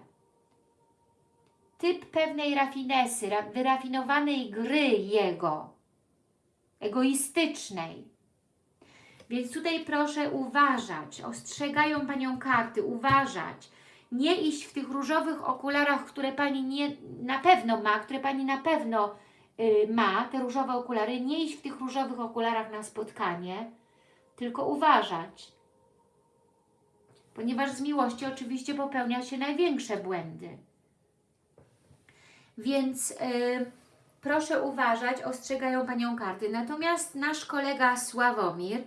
[SPEAKER 1] Typ pewnej rafinesy, ra- wyrafinowanej gry jego, egoistycznej. Więc tutaj proszę uważać, ostrzegają Panią karty, uważać, nie iść w tych różowych okularach, które Pani nie, na pewno ma, które Pani na pewno y, ma, te różowe okulary, nie iść w tych różowych okularach na spotkanie, tylko uważać. Ponieważ z miłości oczywiście popełnia się największe błędy. Więc y, proszę uważać, ostrzegają Panią karty. Natomiast nasz kolega Sławomir,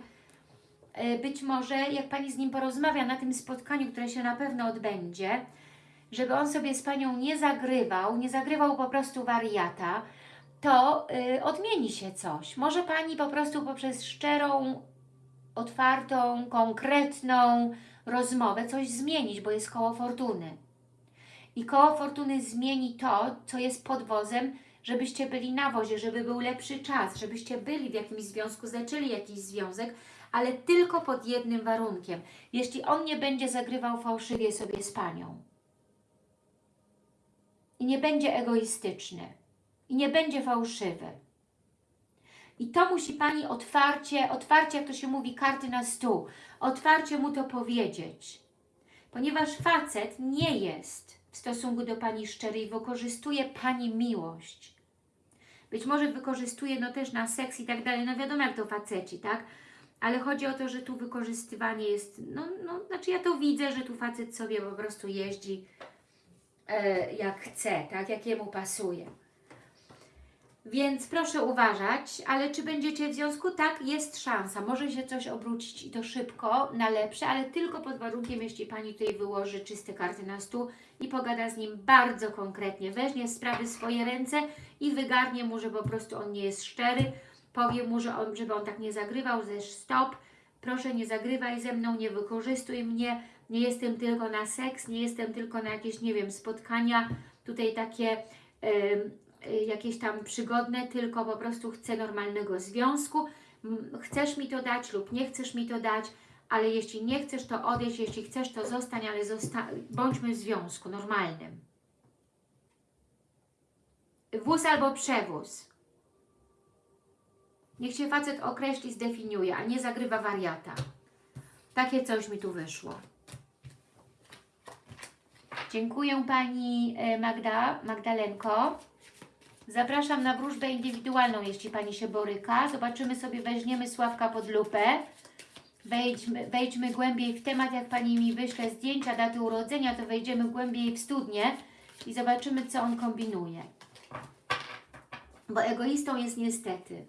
[SPEAKER 1] być może jak Pani z nim porozmawia na tym spotkaniu, które się na pewno odbędzie, żeby on sobie z Panią nie zagrywał, nie zagrywał po prostu wariata, to y, odmieni się coś. Może Pani po prostu poprzez szczerą, otwartą, konkretną rozmowę coś zmienić, bo jest koło fortuny. I koło fortuny zmieni to, co jest podwozem, żebyście byli na wozie, żeby był lepszy czas, żebyście byli w jakimś związku, zaczęli jakiś związek, ale tylko pod jednym warunkiem. Jeśli on nie będzie zagrywał fałszywie sobie z Panią. I nie będzie egoistyczny. I nie będzie fałszywy. I to musi Pani otwarcie, otwarcie, jak to się mówi, karty na stół, otwarcie mu to powiedzieć. Ponieważ facet nie jest w stosunku do Pani szczery i wykorzystuje Pani miłość. Być może wykorzystuje no też na seks i tak dalej, no wiadomo jak to faceci, tak? Ale chodzi o to, że tu wykorzystywanie jest, no, no znaczy ja to widzę, że tu facet sobie po prostu jeździ e, jak chce, tak? Jak jemu pasuje. Więc proszę uważać, ale czy będziecie w związku? Tak, jest szansa. Może się coś obrócić i to szybko, na lepsze, ale tylko pod warunkiem, jeśli Pani tutaj wyłoży czyste karty na stół i pogada z nim bardzo konkretnie. Weźmie sprawy w swoje ręce i wygarnie mu, że po prostu on nie jest szczery. Powie mu, że on, żeby on tak nie zagrywał, że stop, proszę nie zagrywaj ze mną, nie wykorzystuj mnie, nie jestem tylko na seks, nie jestem tylko na jakieś, nie wiem, spotkania, tutaj takie... Yy, jakieś tam przygodne, tylko po prostu chcę normalnego związku. Chcesz mi to dać lub nie chcesz mi to dać, ale jeśli nie chcesz, to odejdź, jeśli chcesz, to zostań, ale zosta bądźmy w związku normalnym. Wóz albo przewóz. Niech się facet określi, zdefiniuje, a nie zagrywa wariata. Takie coś mi tu wyszło. Dziękuję Pani e, Magda, Magdalenko. Zapraszam na wróżbę indywidualną, jeśli Pani się boryka. Zobaczymy sobie, weźmiemy Sławka pod lupę. Wejdźmy, wejdźmy głębiej w temat, jak Pani mi wyśle zdjęcia daty urodzenia, to wejdziemy głębiej w studnię i zobaczymy, co on kombinuje. Bo egoistą jest niestety.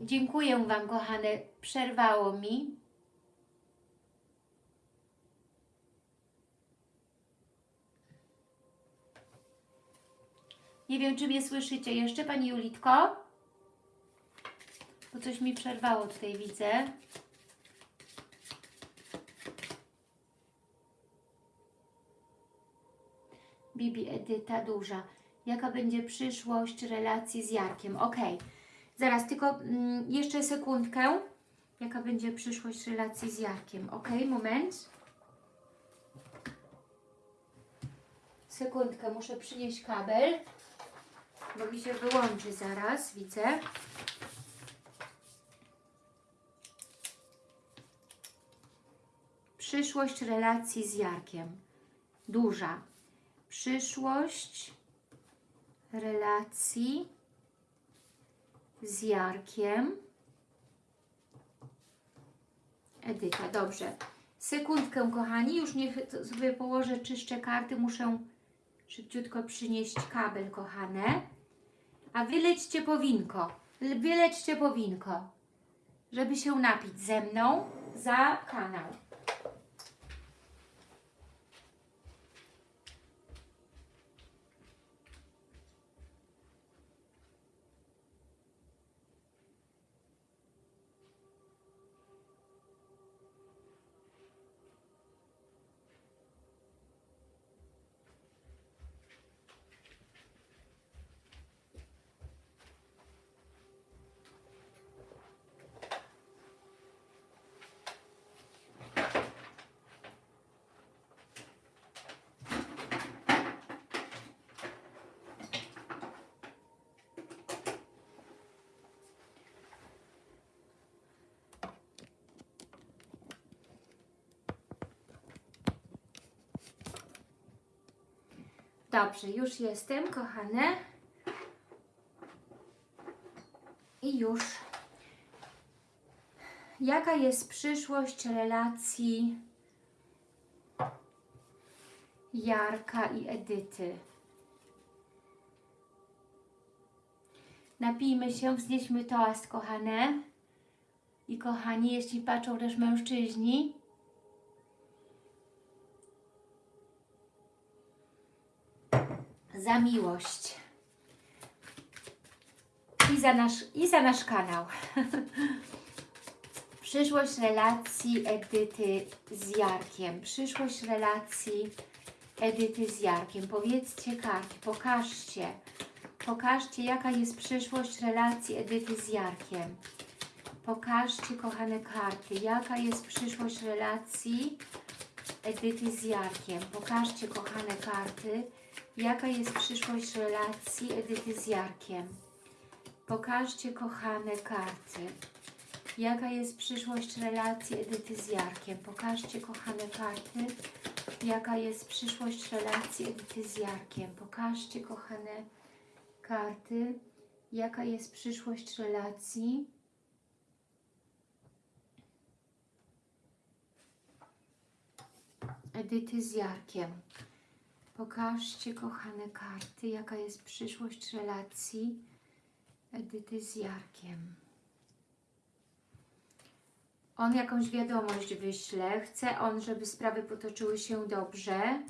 [SPEAKER 1] Dziękuję Wam, kochane. Przerwało mi. Nie wiem, czy mnie słyszycie jeszcze, Pani Julitko? Bo coś mi przerwało tutaj, widzę. Bibi Edyta Duża. Jaka będzie przyszłość relacji z Jarkiem? Ok, zaraz, tylko mm, jeszcze sekundkę. Jaka będzie przyszłość relacji z Jarkiem? Ok, moment. Sekundkę, muszę przynieść kabel bo mi się wyłączy zaraz, widzę. Przyszłość relacji z Jarkiem. Duża. Przyszłość relacji z Jarkiem. Edyta, dobrze. Sekundkę, kochani, już niech sobie położę, czyszczę karty. Muszę szybciutko przynieść kabel, kochane. A wy lećcie po winko. L- Wy lećcie po winko, żeby się napić ze mną za kanał. Dobrze, już jestem, kochane. I już. Jaka jest przyszłość relacji Jarka i Edyty? Napijmy się, wznieśmy toast, kochane. I kochani, jeśli patrzą też mężczyźni, za miłość i za nasz, i za nasz kanał. Przyszłość relacji Edyty z Jarkiem. Przyszłość relacji Edyty z Jarkiem. Powiedzcie karty, pokażcie. Pokażcie, jaka jest przyszłość relacji Edyty z Jarkiem. Pokażcie, kochane karty, jaka jest przyszłość relacji Edyty z Jarkiem. Pokażcie, kochane karty, Jaka jest przyszłość relacji Edyty z Jarkiem? Pokażcie, kochane karty. Jaka jest przyszłość relacji Edyty z Jarkiem? Pokażcie, kochane karty. Jaka jest przyszłość relacji Edyty z Jarkiem? Pokażcie, kochane karty. Jaka jest przyszłość relacji Edyty z Jarkiem? Pokażcie, kochane karty, jaka jest przyszłość relacji Edyty z Jarkiem. On jakąś wiadomość wyśle, chce on, żeby sprawy potoczyły się dobrze.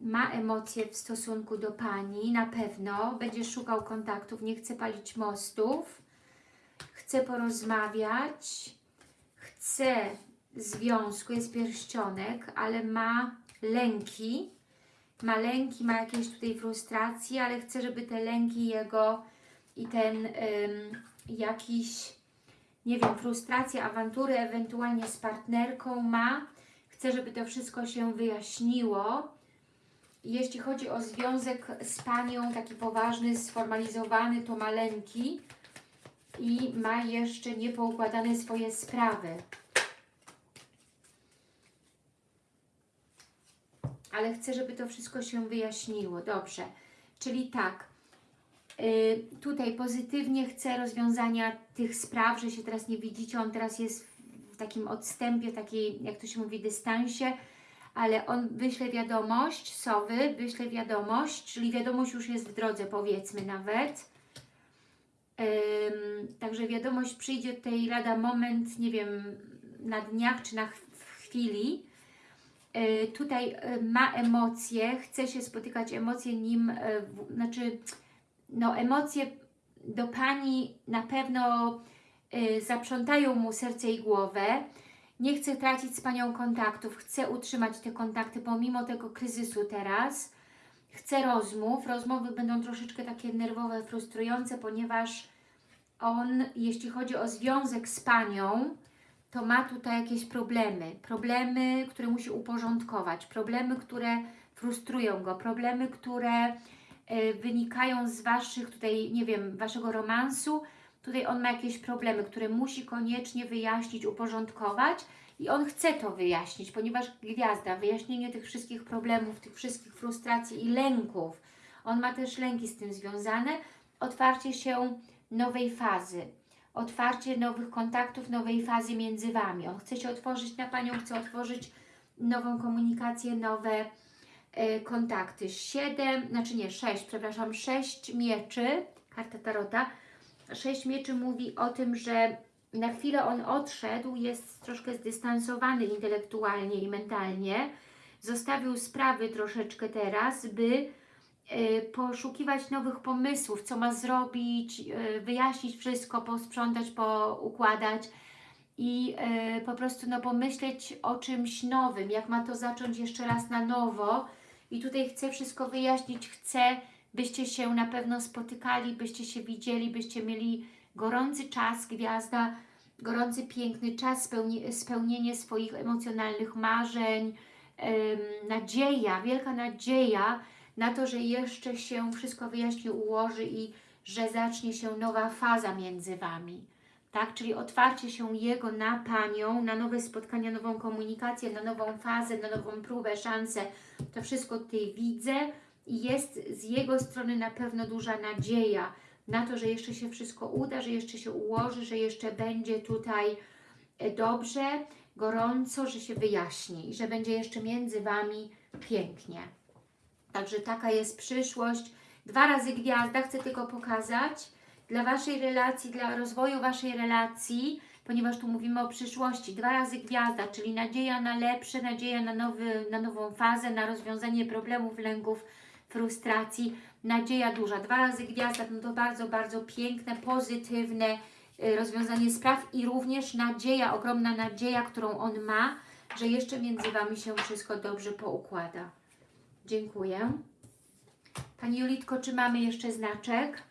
[SPEAKER 1] Ma emocje w stosunku do Pani, na pewno. Będzie szukał kontaktów, nie chce palić mostów. Chce porozmawiać. Chce związku, jest pierścionek, ale ma lęki ma lęki, ma jakieś tutaj frustracje, ale chce, żeby te lęki jego i ten ym, jakiś, nie wiem, frustracje, awantury ewentualnie z partnerką ma. Chce, żeby to wszystko się wyjaśniło. Jeśli chodzi o związek z Panią, taki poważny, sformalizowany, to ma lęki i ma jeszcze niepoukładane swoje sprawy. Ale chcę, żeby to wszystko się wyjaśniło. Dobrze, czyli tak, yy, tutaj pozytywnie chcę rozwiązania tych spraw, że się teraz nie widzicie, on teraz jest w takim odstępie, takiej, jak to się mówi, dystansie, ale on wyśle wiadomość, sowy, wyśle wiadomość, czyli wiadomość już jest w drodze, powiedzmy nawet. Ym, także wiadomość przyjdzie tutaj lada moment, nie wiem, na dniach czy na chwili, Y, tutaj y, ma emocje, chce się spotykać emocje nim, w, znaczy no emocje do Pani na pewno zaprzątają mu serce i głowę, nie chce tracić z Panią kontaktów, chce utrzymać te kontakty pomimo tego kryzysu teraz, chce rozmów, rozmowy będą troszeczkę takie nerwowe, frustrujące, ponieważ on, jeśli chodzi o związek z Panią, to ma tutaj jakieś problemy. Problemy, które musi uporządkować, problemy, które frustrują go, problemy, które y, wynikają z Waszych tutaj, nie wiem, Waszego romansu. Tutaj on ma jakieś problemy, które musi koniecznie wyjaśnić, uporządkować i on chce to wyjaśnić, ponieważ gwiazda, wyjaśnienie tych wszystkich problemów, tych wszystkich frustracji i lęków, on ma też lęki z tym związane, otwarcie się nowej fazy, otwarcie nowych kontaktów, nowej fazy między Wami. On chce się otworzyć na Panią, chce otworzyć nową komunikację, nowe e, kontakty. Siedem, znaczy nie, sześć, przepraszam, sześć mieczy, karta Tarota. Sześć mieczy mówi o tym, że na chwilę on odszedł, jest troszkę zdystansowany intelektualnie i mentalnie. Zostawił sprawy troszeczkę teraz, by poszukiwać nowych pomysłów, co ma zrobić, e, wyjaśnić wszystko, posprzątać, poukładać i e, po prostu no, pomyśleć o czymś nowym, jak ma to zacząć jeszcze raz na nowo. I tutaj chcę wszystko wyjaśnić, chcę, byście się na pewno spotykali, byście się widzieli, byście mieli gorący czas, gwiazda, gorący, piękny czas, spełni spełnienie swoich emocjonalnych marzeń, nadzieja, wielka nadzieja na to, że jeszcze się wszystko wyjaśni, ułoży i że zacznie się nowa faza między Wami. Tak, czyli otwarcie się Jego na Panią, na nowe spotkania, nową komunikację, na nową fazę, na nową próbę, szansę. To wszystko tutaj widzę i jest z Jego strony na pewno duża nadzieja na to, że jeszcze się wszystko uda, że jeszcze się ułoży, że jeszcze będzie tutaj e, dobrze, gorąco, że się wyjaśni i że będzie jeszcze między Wami pięknie. Także taka jest przyszłość. Dwa razy gwiazda, chcę tylko pokazać dla Waszej relacji, dla rozwoju Waszej relacji, ponieważ tu mówimy o przyszłości. Dwa razy gwiazda, czyli nadzieja na lepsze, nadzieja na, nowy, na nową fazę, na rozwiązanie problemów, lęków, frustracji. Nadzieja duża. Dwa razy gwiazda, no to bardzo, bardzo piękne, pozytywne y, rozwiązanie spraw i również nadzieja, ogromna nadzieja, którą on ma, że jeszcze między Wami się wszystko dobrze poukłada. Dziękuję. Pani Julitko, czy mamy jeszcze znaczek?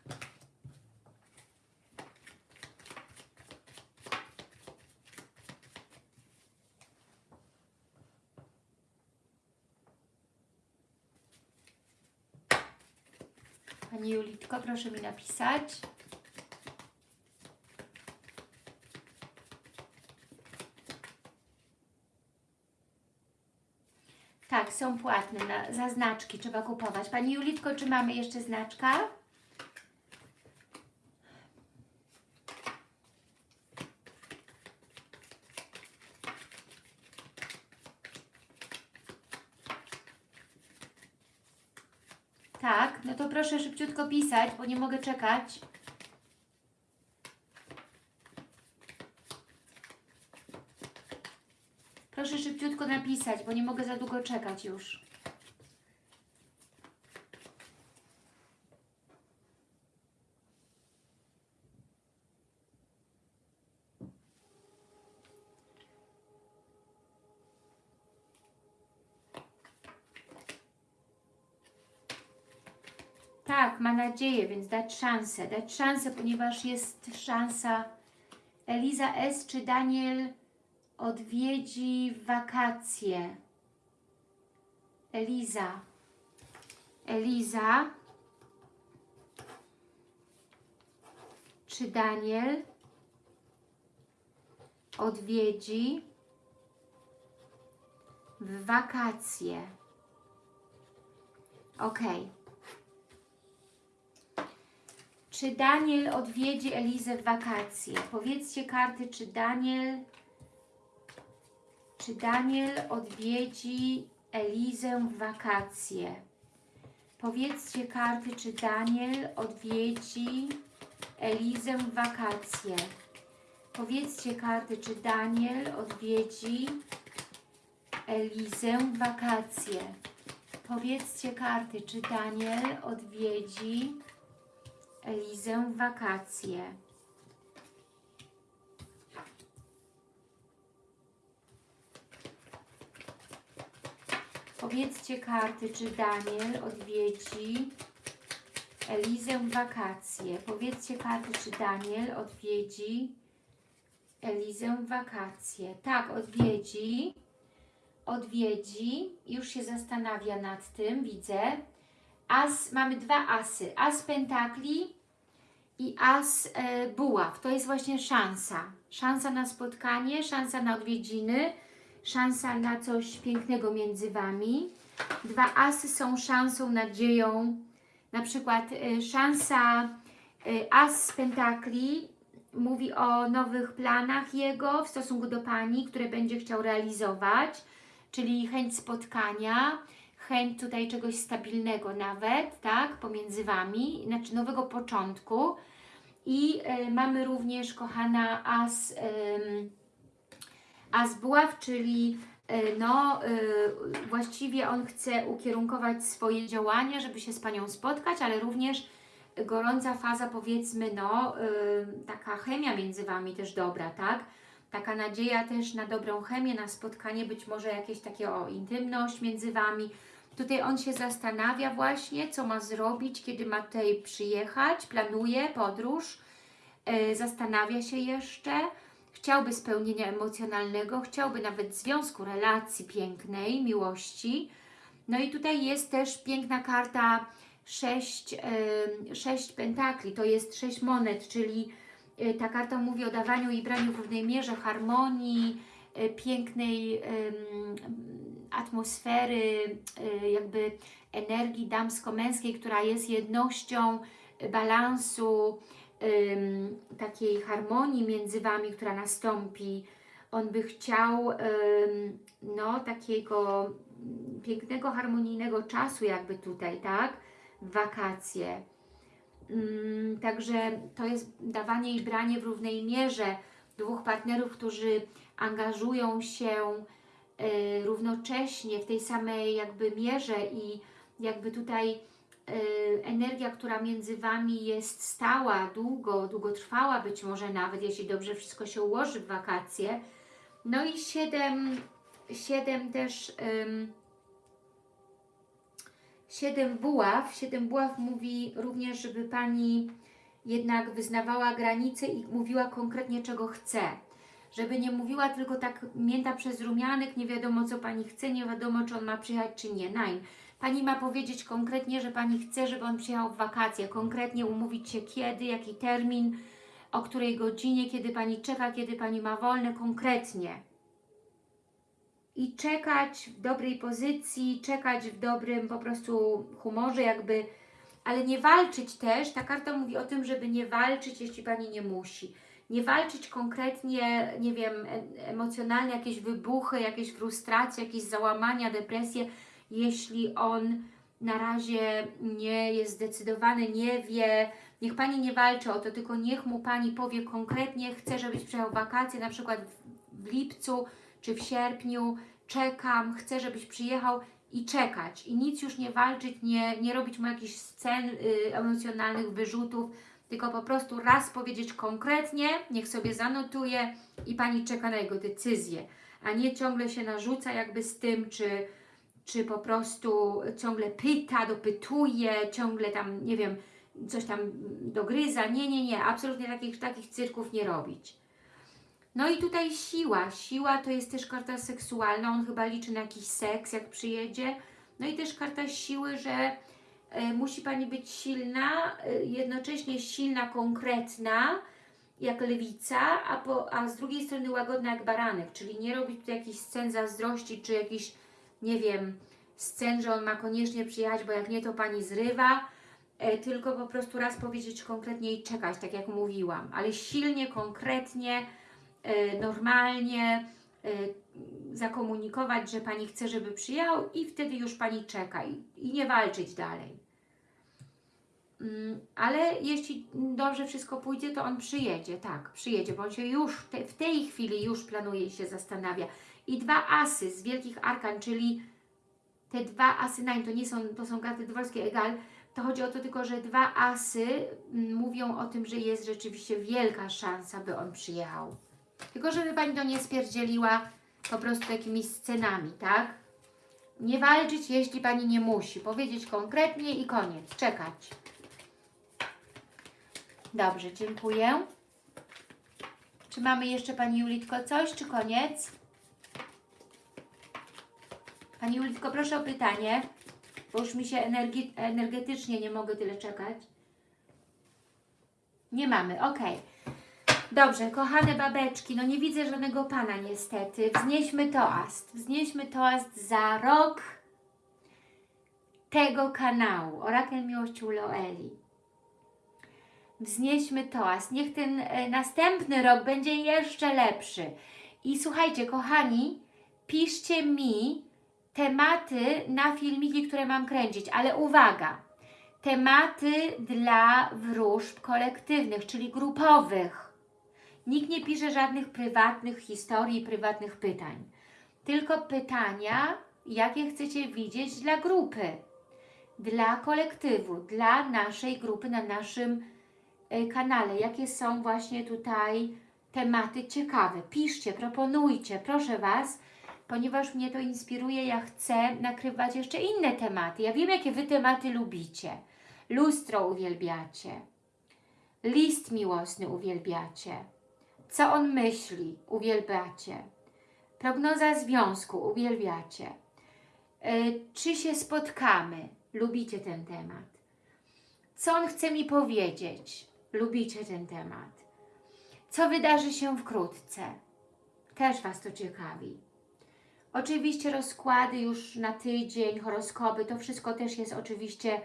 [SPEAKER 1] Pani Julitko, proszę mi napisać. Tak, są płatne na, za znaczki, trzeba kupować. Pani Julitko, czy mamy jeszcze znaczka? Tak, no to proszę szybciutko pisać, bo nie mogę czekać. Proszę szybciutko napisać, bo nie mogę za długo czekać już. Tak, ma nadzieję, więc dać szansę. Dać szansę, ponieważ jest szansa. Eliza S. czy Daniel odwiedzi wakacje. Eliza. Eliza. Czy Daniel odwiedzi w wakacje? Ok. Czy Daniel odwiedzi Elizę w wakacje? Powiedzcie karty, czy Daniel czy Daniel odwiedzi Elizę w wakacje? Powiedzcie karty, czy Daniel odwiedzi Elizę w wakacje? Powiedzcie karty, czy Daniel odwiedzi Elizę w wakacje? Powiedzcie karty, czy Daniel odwiedzi Elizę w wakacje? Powiedzcie karty, czy Daniel odwiedzi Elizę w wakacje. Powiedzcie karty, czy Daniel odwiedzi Elizę w wakacje. Tak, odwiedzi. Odwiedzi. Już się zastanawia nad tym, widzę. As, mamy dwa asy. As pentakli i as e, buław. To jest właśnie szansa. Szansa na spotkanie, szansa na odwiedziny szansa na coś pięknego między Wami. Dwa asy są szansą, nadzieją, na przykład y, szansa y, as z pentakli mówi o nowych planach jego w stosunku do Pani, które będzie chciał realizować, czyli chęć spotkania, chęć tutaj czegoś stabilnego nawet, tak, pomiędzy Wami, znaczy nowego początku. I e, mamy również, kochana, as, em, as buław, czyli e, no, e, właściwie on chce ukierunkować swoje działania, żeby się z Panią spotkać, ale również gorąca faza, powiedzmy, no, y, taka chemia między Wami też dobra, tak? Taka nadzieja też na dobrą chemię, na spotkanie, być może jakieś takie o intymność między Wami. Tutaj on się zastanawia właśnie, co ma zrobić, kiedy ma tutaj przyjechać, planuje podróż, zastanawia się jeszcze, chciałby spełnienia emocjonalnego, chciałby nawet związku, relacji pięknej, miłości. No i tutaj jest też piękna karta sześć, em, sześć pentakli, to jest sześć monet, czyli e, ta karta mówi o dawaniu i braniu w równej mierze, harmonii, e, pięknej atmosfery, e, jakby energii damsko-męskiej, która jest jednością balansu, takiej harmonii między Wami, która nastąpi. On by chciał no, takiego pięknego, harmonijnego czasu jakby tutaj, tak? Wakacje. Mm, Także to jest dawanie i branie w równej mierze dwóch partnerów, którzy angażują się y, równocześnie w tej samej jakby mierze i jakby tutaj energia, która między Wami jest stała, długo, długotrwała być może nawet, jeśli dobrze wszystko się ułoży w wakacje. No i siedem, siedem też... Siedem buław. Siedem buław mówi również, żeby Pani jednak wyznawała granice i mówiła konkretnie, czego chce. Żeby nie mówiła tylko tak mięta przez rumianek, nie wiadomo, co Pani chce, nie wiadomo, czy on ma przyjechać, czy nie. Nein. Pani ma powiedzieć konkretnie, że Pani chce, żeby on przyjechał w wakacje. Konkretnie umówić się kiedy, jaki termin, o której godzinie, kiedy Pani czeka, kiedy Pani ma wolne, konkretnie i czekać w dobrej pozycji, czekać w dobrym po prostu humorze, jakby, ale nie walczyć też. Ta karta mówi o tym, żeby nie walczyć, jeśli Pani nie musi. Nie walczyć konkretnie, nie wiem, emocjonalnie, jakieś wybuchy, jakieś frustracje, jakieś załamania, depresje, jeśli on na razie nie jest zdecydowany, nie wie, niech Pani nie walczy o to, tylko niech mu Pani powie konkretnie, chcę, żebyś przyjechał wakacje, na przykład w, w lipcu, czy w sierpniu, czekam, chcę, żebyś przyjechał i czekać. I nic już nie walczyć, nie, nie robić mu jakichś scen y, emocjonalnych, wyrzutów, tylko po prostu raz powiedzieć konkretnie, niech sobie zanotuje i Pani czeka na jego decyzję, a nie ciągle się narzuca jakby z tym, czy, czy po prostu ciągle pyta, dopytuje, ciągle tam, nie wiem, coś tam dogryza. Nie, nie, nie, absolutnie takich, takich cyrków nie robić. No i tutaj siła. Siła to jest też karta seksualna. On chyba liczy na jakiś seks, jak przyjedzie. No i też karta siły, że e, musi Pani być silna, e, jednocześnie silna, konkretna, jak lewica, a, po, a z drugiej strony łagodna jak baranek, czyli nie robić tu jakichś scen zazdrości, czy jakichś, nie wiem, scen, że on ma koniecznie przyjechać, bo jak nie, to Pani zrywa, e, tylko po prostu raz powiedzieć konkretnie i czekać, tak jak mówiłam, ale silnie, konkretnie, e, normalnie e, zakomunikować, że Pani chce, żeby przyjechał i wtedy już Pani czeka i, nie walczyć dalej. Mm, Ale jeśli dobrze wszystko pójdzie, to on przyjedzie, tak, przyjedzie, bo on się już te, w tej chwili już planuje i się zastanawia. I dwa asy z wielkich arkan, czyli te dwa asy, nein, to nie są, to są karty dworskie, egal, to chodzi o to tylko, że dwa asy mm, mówią o tym, że jest rzeczywiście wielka szansa, by on przyjechał. Tylko żeby Pani to nie spierdzieliła po prostu jakimiś scenami, tak? Nie walczyć, jeśli Pani nie musi. Powiedzieć konkretnie i koniec. Czekać. Dobrze, dziękuję. Czy mamy jeszcze Pani Julitko coś, czy koniec? Pani Julitko, proszę o pytanie, bo już mi się energi- energetycznie nie mogę tyle czekać. Nie mamy, ok. Dobrze, kochane babeczki, no nie widzę żadnego Pana niestety. Wznieśmy toast. Wznieśmy toast za rok tego kanału. Orakel Miłości Loeli. Wznieśmy toast. Niech ten e, następny rok będzie jeszcze lepszy. I słuchajcie, kochani, piszcie mi tematy na filmiki, które mam kręcić, ale uwaga, tematy dla wróżb kolektywnych, czyli grupowych. Nikt nie pisze żadnych prywatnych historii, prywatnych pytań. Tylko pytania, jakie chcecie widzieć dla grupy, dla kolektywu, dla naszej grupy na naszym y, kanale. Jakie są właśnie tutaj tematy ciekawe. Piszcie, proponujcie, proszę Was, ponieważ mnie to inspiruje, ja chcę nakrywać jeszcze inne tematy. Ja wiem, jakie Wy tematy lubicie. Lustro uwielbiacie. List miłosny uwielbiacie. Co on myśli? Uwielbiacie. Prognoza związku uwielbiacie. Y, czy się spotkamy? Lubicie ten temat. Co on chce mi powiedzieć? Lubicie ten temat. Co wydarzy się wkrótce? Też Was to ciekawi. Oczywiście rozkłady już na tydzień, horoskopy, to wszystko też jest oczywiście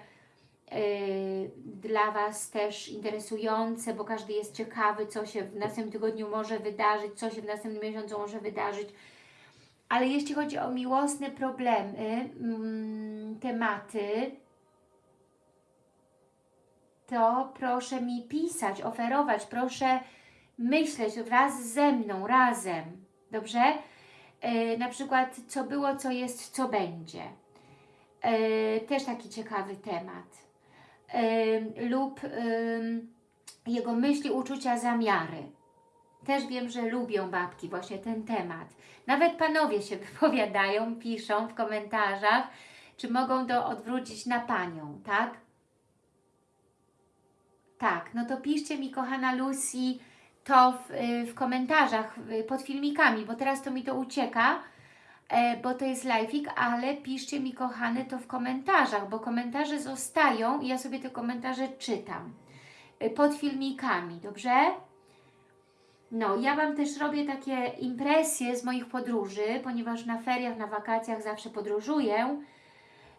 [SPEAKER 1] yy, dla Was też interesujące, bo każdy jest ciekawy, co się w następnym tygodniu może wydarzyć, co się w następnym miesiącu może wydarzyć. Ale jeśli chodzi o miłosne problemy, mm, tematy, to proszę mi pisać, oferować, proszę myśleć wraz ze mną, razem, dobrze? Yy, na przykład, co było, co jest, co będzie. Yy, też taki ciekawy temat. Yy, lub jego myśli, uczucia, zamiary. Też wiem, że lubią babki właśnie ten temat. Nawet panowie się wypowiadają, piszą w komentarzach, czy mogą to odwrócić na panią, tak? Tak, no to piszcie mi, kochana Lucy, to w, w komentarzach pod filmikami, bo teraz to mi to ucieka, e, bo to jest live'ik, ale piszcie mi, kochane, to w komentarzach, bo komentarze zostają i ja sobie te komentarze czytam y, pod filmikami, dobrze? No, ja Wam też robię takie impresje z moich podróży, ponieważ na feriach, na wakacjach zawsze podróżuję.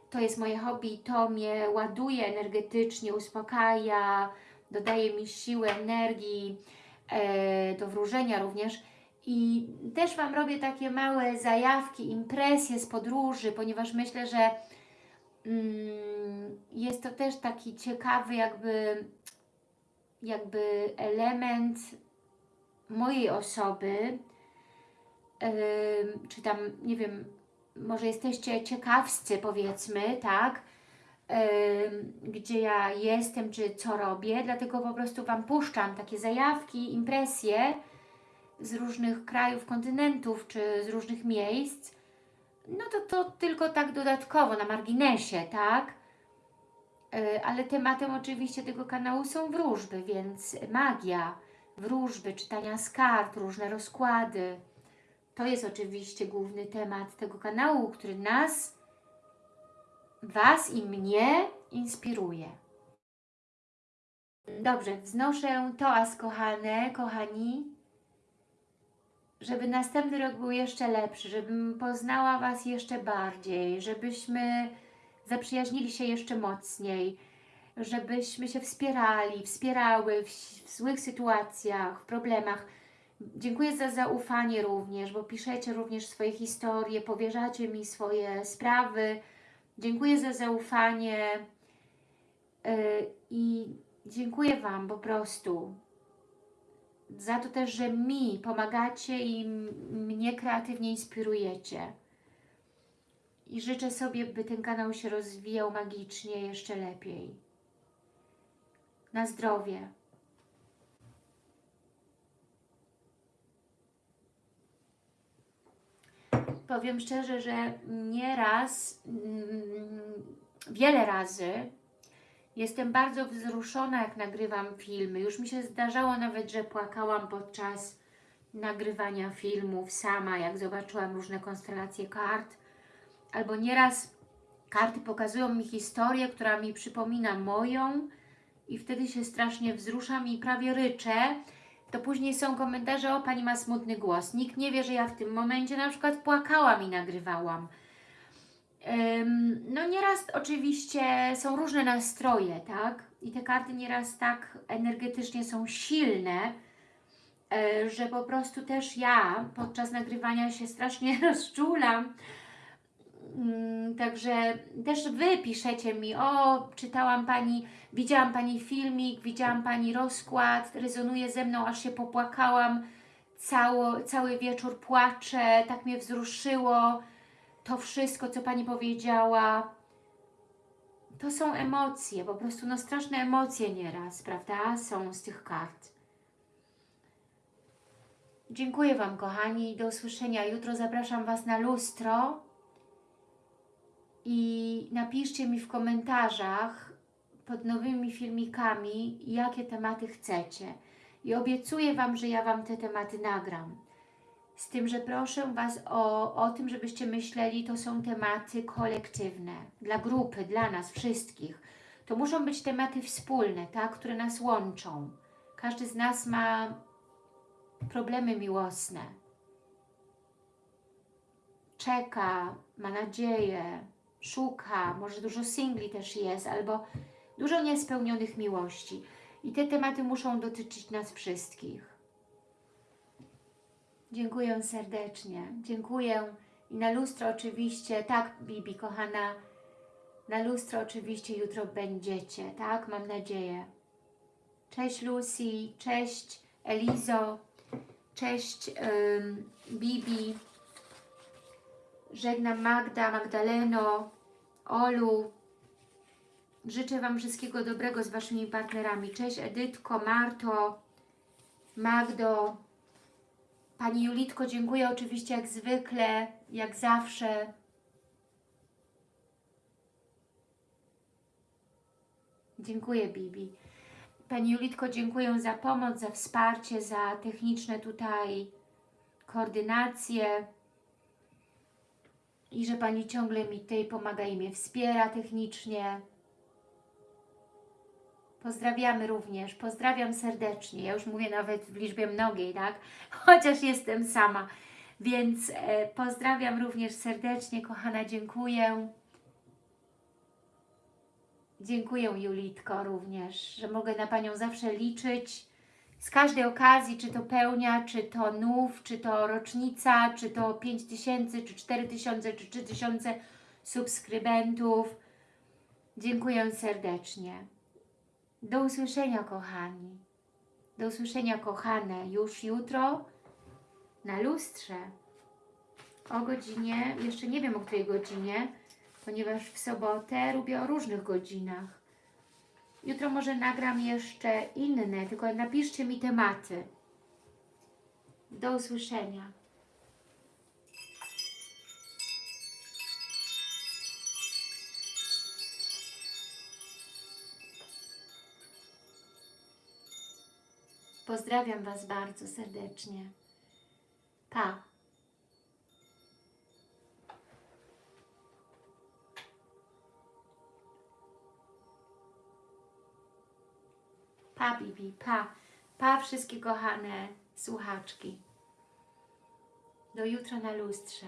[SPEAKER 1] To jest moje hobby, to mnie ładuje energetycznie, uspokaja, dodaje mi siły, energii, e, do wróżenia również. I też Wam robię takie małe zajawki, impresje z podróży, ponieważ myślę, że mm, jest to też taki ciekawy jakby, jakby element mojej osoby, yy, czy tam, nie wiem, może jesteście ciekawscy powiedzmy, tak, gdzie ja jestem, czy co robię, dlatego po prostu Wam puszczam takie zajawki, impresje z różnych krajów, kontynentów, czy z różnych miejsc, no to to tylko tak dodatkowo, na marginesie, tak, yy, ale tematem oczywiście tego kanału są wróżby, więc magia, wróżby, czytania z kart, różne rozkłady. To jest oczywiście główny temat tego kanału, który nas, Was i mnie inspiruje. Dobrze, wznoszę toast, kochane, kochani, żeby następny rok był jeszcze lepszy, żebym poznała Was jeszcze bardziej, żebyśmy zaprzyjaźnili się jeszcze mocniej, żebyśmy się wspierali, wspierały w, w złych sytuacjach, w problemach. Dziękuję za zaufanie również, bo piszecie również swoje historie, powierzacie mi swoje sprawy. Dziękuję za zaufanie yy, i dziękuję Wam po prostu za to też, że mi pomagacie i mnie kreatywnie inspirujecie. I życzę sobie, by ten kanał się rozwijał magicznie jeszcze lepiej na zdrowie. Powiem szczerze, że nieraz, mm, wiele razy jestem bardzo wzruszona, jak nagrywam filmy. Już mi się zdarzało nawet, że płakałam podczas nagrywania filmów sama, jak zobaczyłam różne konstelacje kart. Albo nieraz karty pokazują mi historię, która mi przypomina moją, i wtedy się strasznie wzruszam i prawie ryczę, to później są komentarze, o Pani ma smutny głos. Nikt nie wie, że ja w tym momencie na przykład płakałam i nagrywałam. No nieraz oczywiście są różne nastroje, tak? i te karty nieraz tak energetycznie są silne, e, że po prostu też ja podczas nagrywania się strasznie rozczulam. Mm, Także też Wy piszecie mi, o, czytałam Pani, widziałam Pani filmik, widziałam Pani rozkład, rezonuje ze mną, aż się popłakałam, cało, cały wieczór płaczę, tak mnie wzruszyło, to wszystko, co Pani powiedziała, to są emocje, po prostu no straszne emocje nieraz, prawda, są z tych kart. Dziękuję Wam, kochani, do usłyszenia. Jutro, zapraszam Was na lustro i napiszcie mi w komentarzach pod nowymi filmikami, jakie tematy chcecie. I obiecuję Wam, że ja Wam te tematy nagram. Z tym, że proszę Was o, o tym, żebyście myśleli, to są tematy kolektywne, dla grupy, dla nas wszystkich. To muszą być tematy wspólne, tak, które nas łączą. Każdy z nas ma problemy miłosne. Czeka, ma nadzieję, szuka, może dużo singli też jest, albo dużo niespełnionych miłości. I te tematy muszą dotyczyć nas wszystkich. Dziękuję serdecznie. Dziękuję. I na lustro oczywiście, tak Bibi, kochana, na lustro oczywiście jutro będziecie, tak? Mam nadzieję. Cześć Lucy, cześć Elizo, cześć Bibi. Żegnam Magda, Magdaleno, Olu. Życzę Wam wszystkiego dobrego z Waszymi partnerami. Cześć Edytko, Marto, Magdo. Pani Julitko, dziękuję oczywiście jak zwykle, jak zawsze. Dziękuję Bibi. Pani Julitko, dziękuję za pomoc, za wsparcie, za techniczne tutaj koordynacje i że Pani ciągle mi tutaj pomaga i mnie wspiera technicznie. Pozdrawiamy również, pozdrawiam serdecznie. Ja już mówię nawet w liczbie mnogiej, tak? Chociaż jestem sama. Więc e, pozdrawiam również serdecznie, kochana, dziękuję. Dziękuję Julitko również, że mogę na Panią zawsze liczyć z każdej okazji, czy to pełnia, czy to nów, czy to rocznica, czy to 5 tysięcy, czy 4 tysiące, czy 3 tysiące subskrybentów. Dziękuję serdecznie. Do usłyszenia, kochani. Do usłyszenia, kochane, już jutro na lustrze o godzinie, jeszcze nie wiem o której godzinie, ponieważ w sobotę robię o różnych godzinach. Jutro może nagram jeszcze inne, tylko napiszcie mi tematy. Do usłyszenia. Pozdrawiam Was bardzo serdecznie. Pa. Pa, Bibi, pa. Pa, wszystkie kochane słuchaczki. Do jutra na lustrze.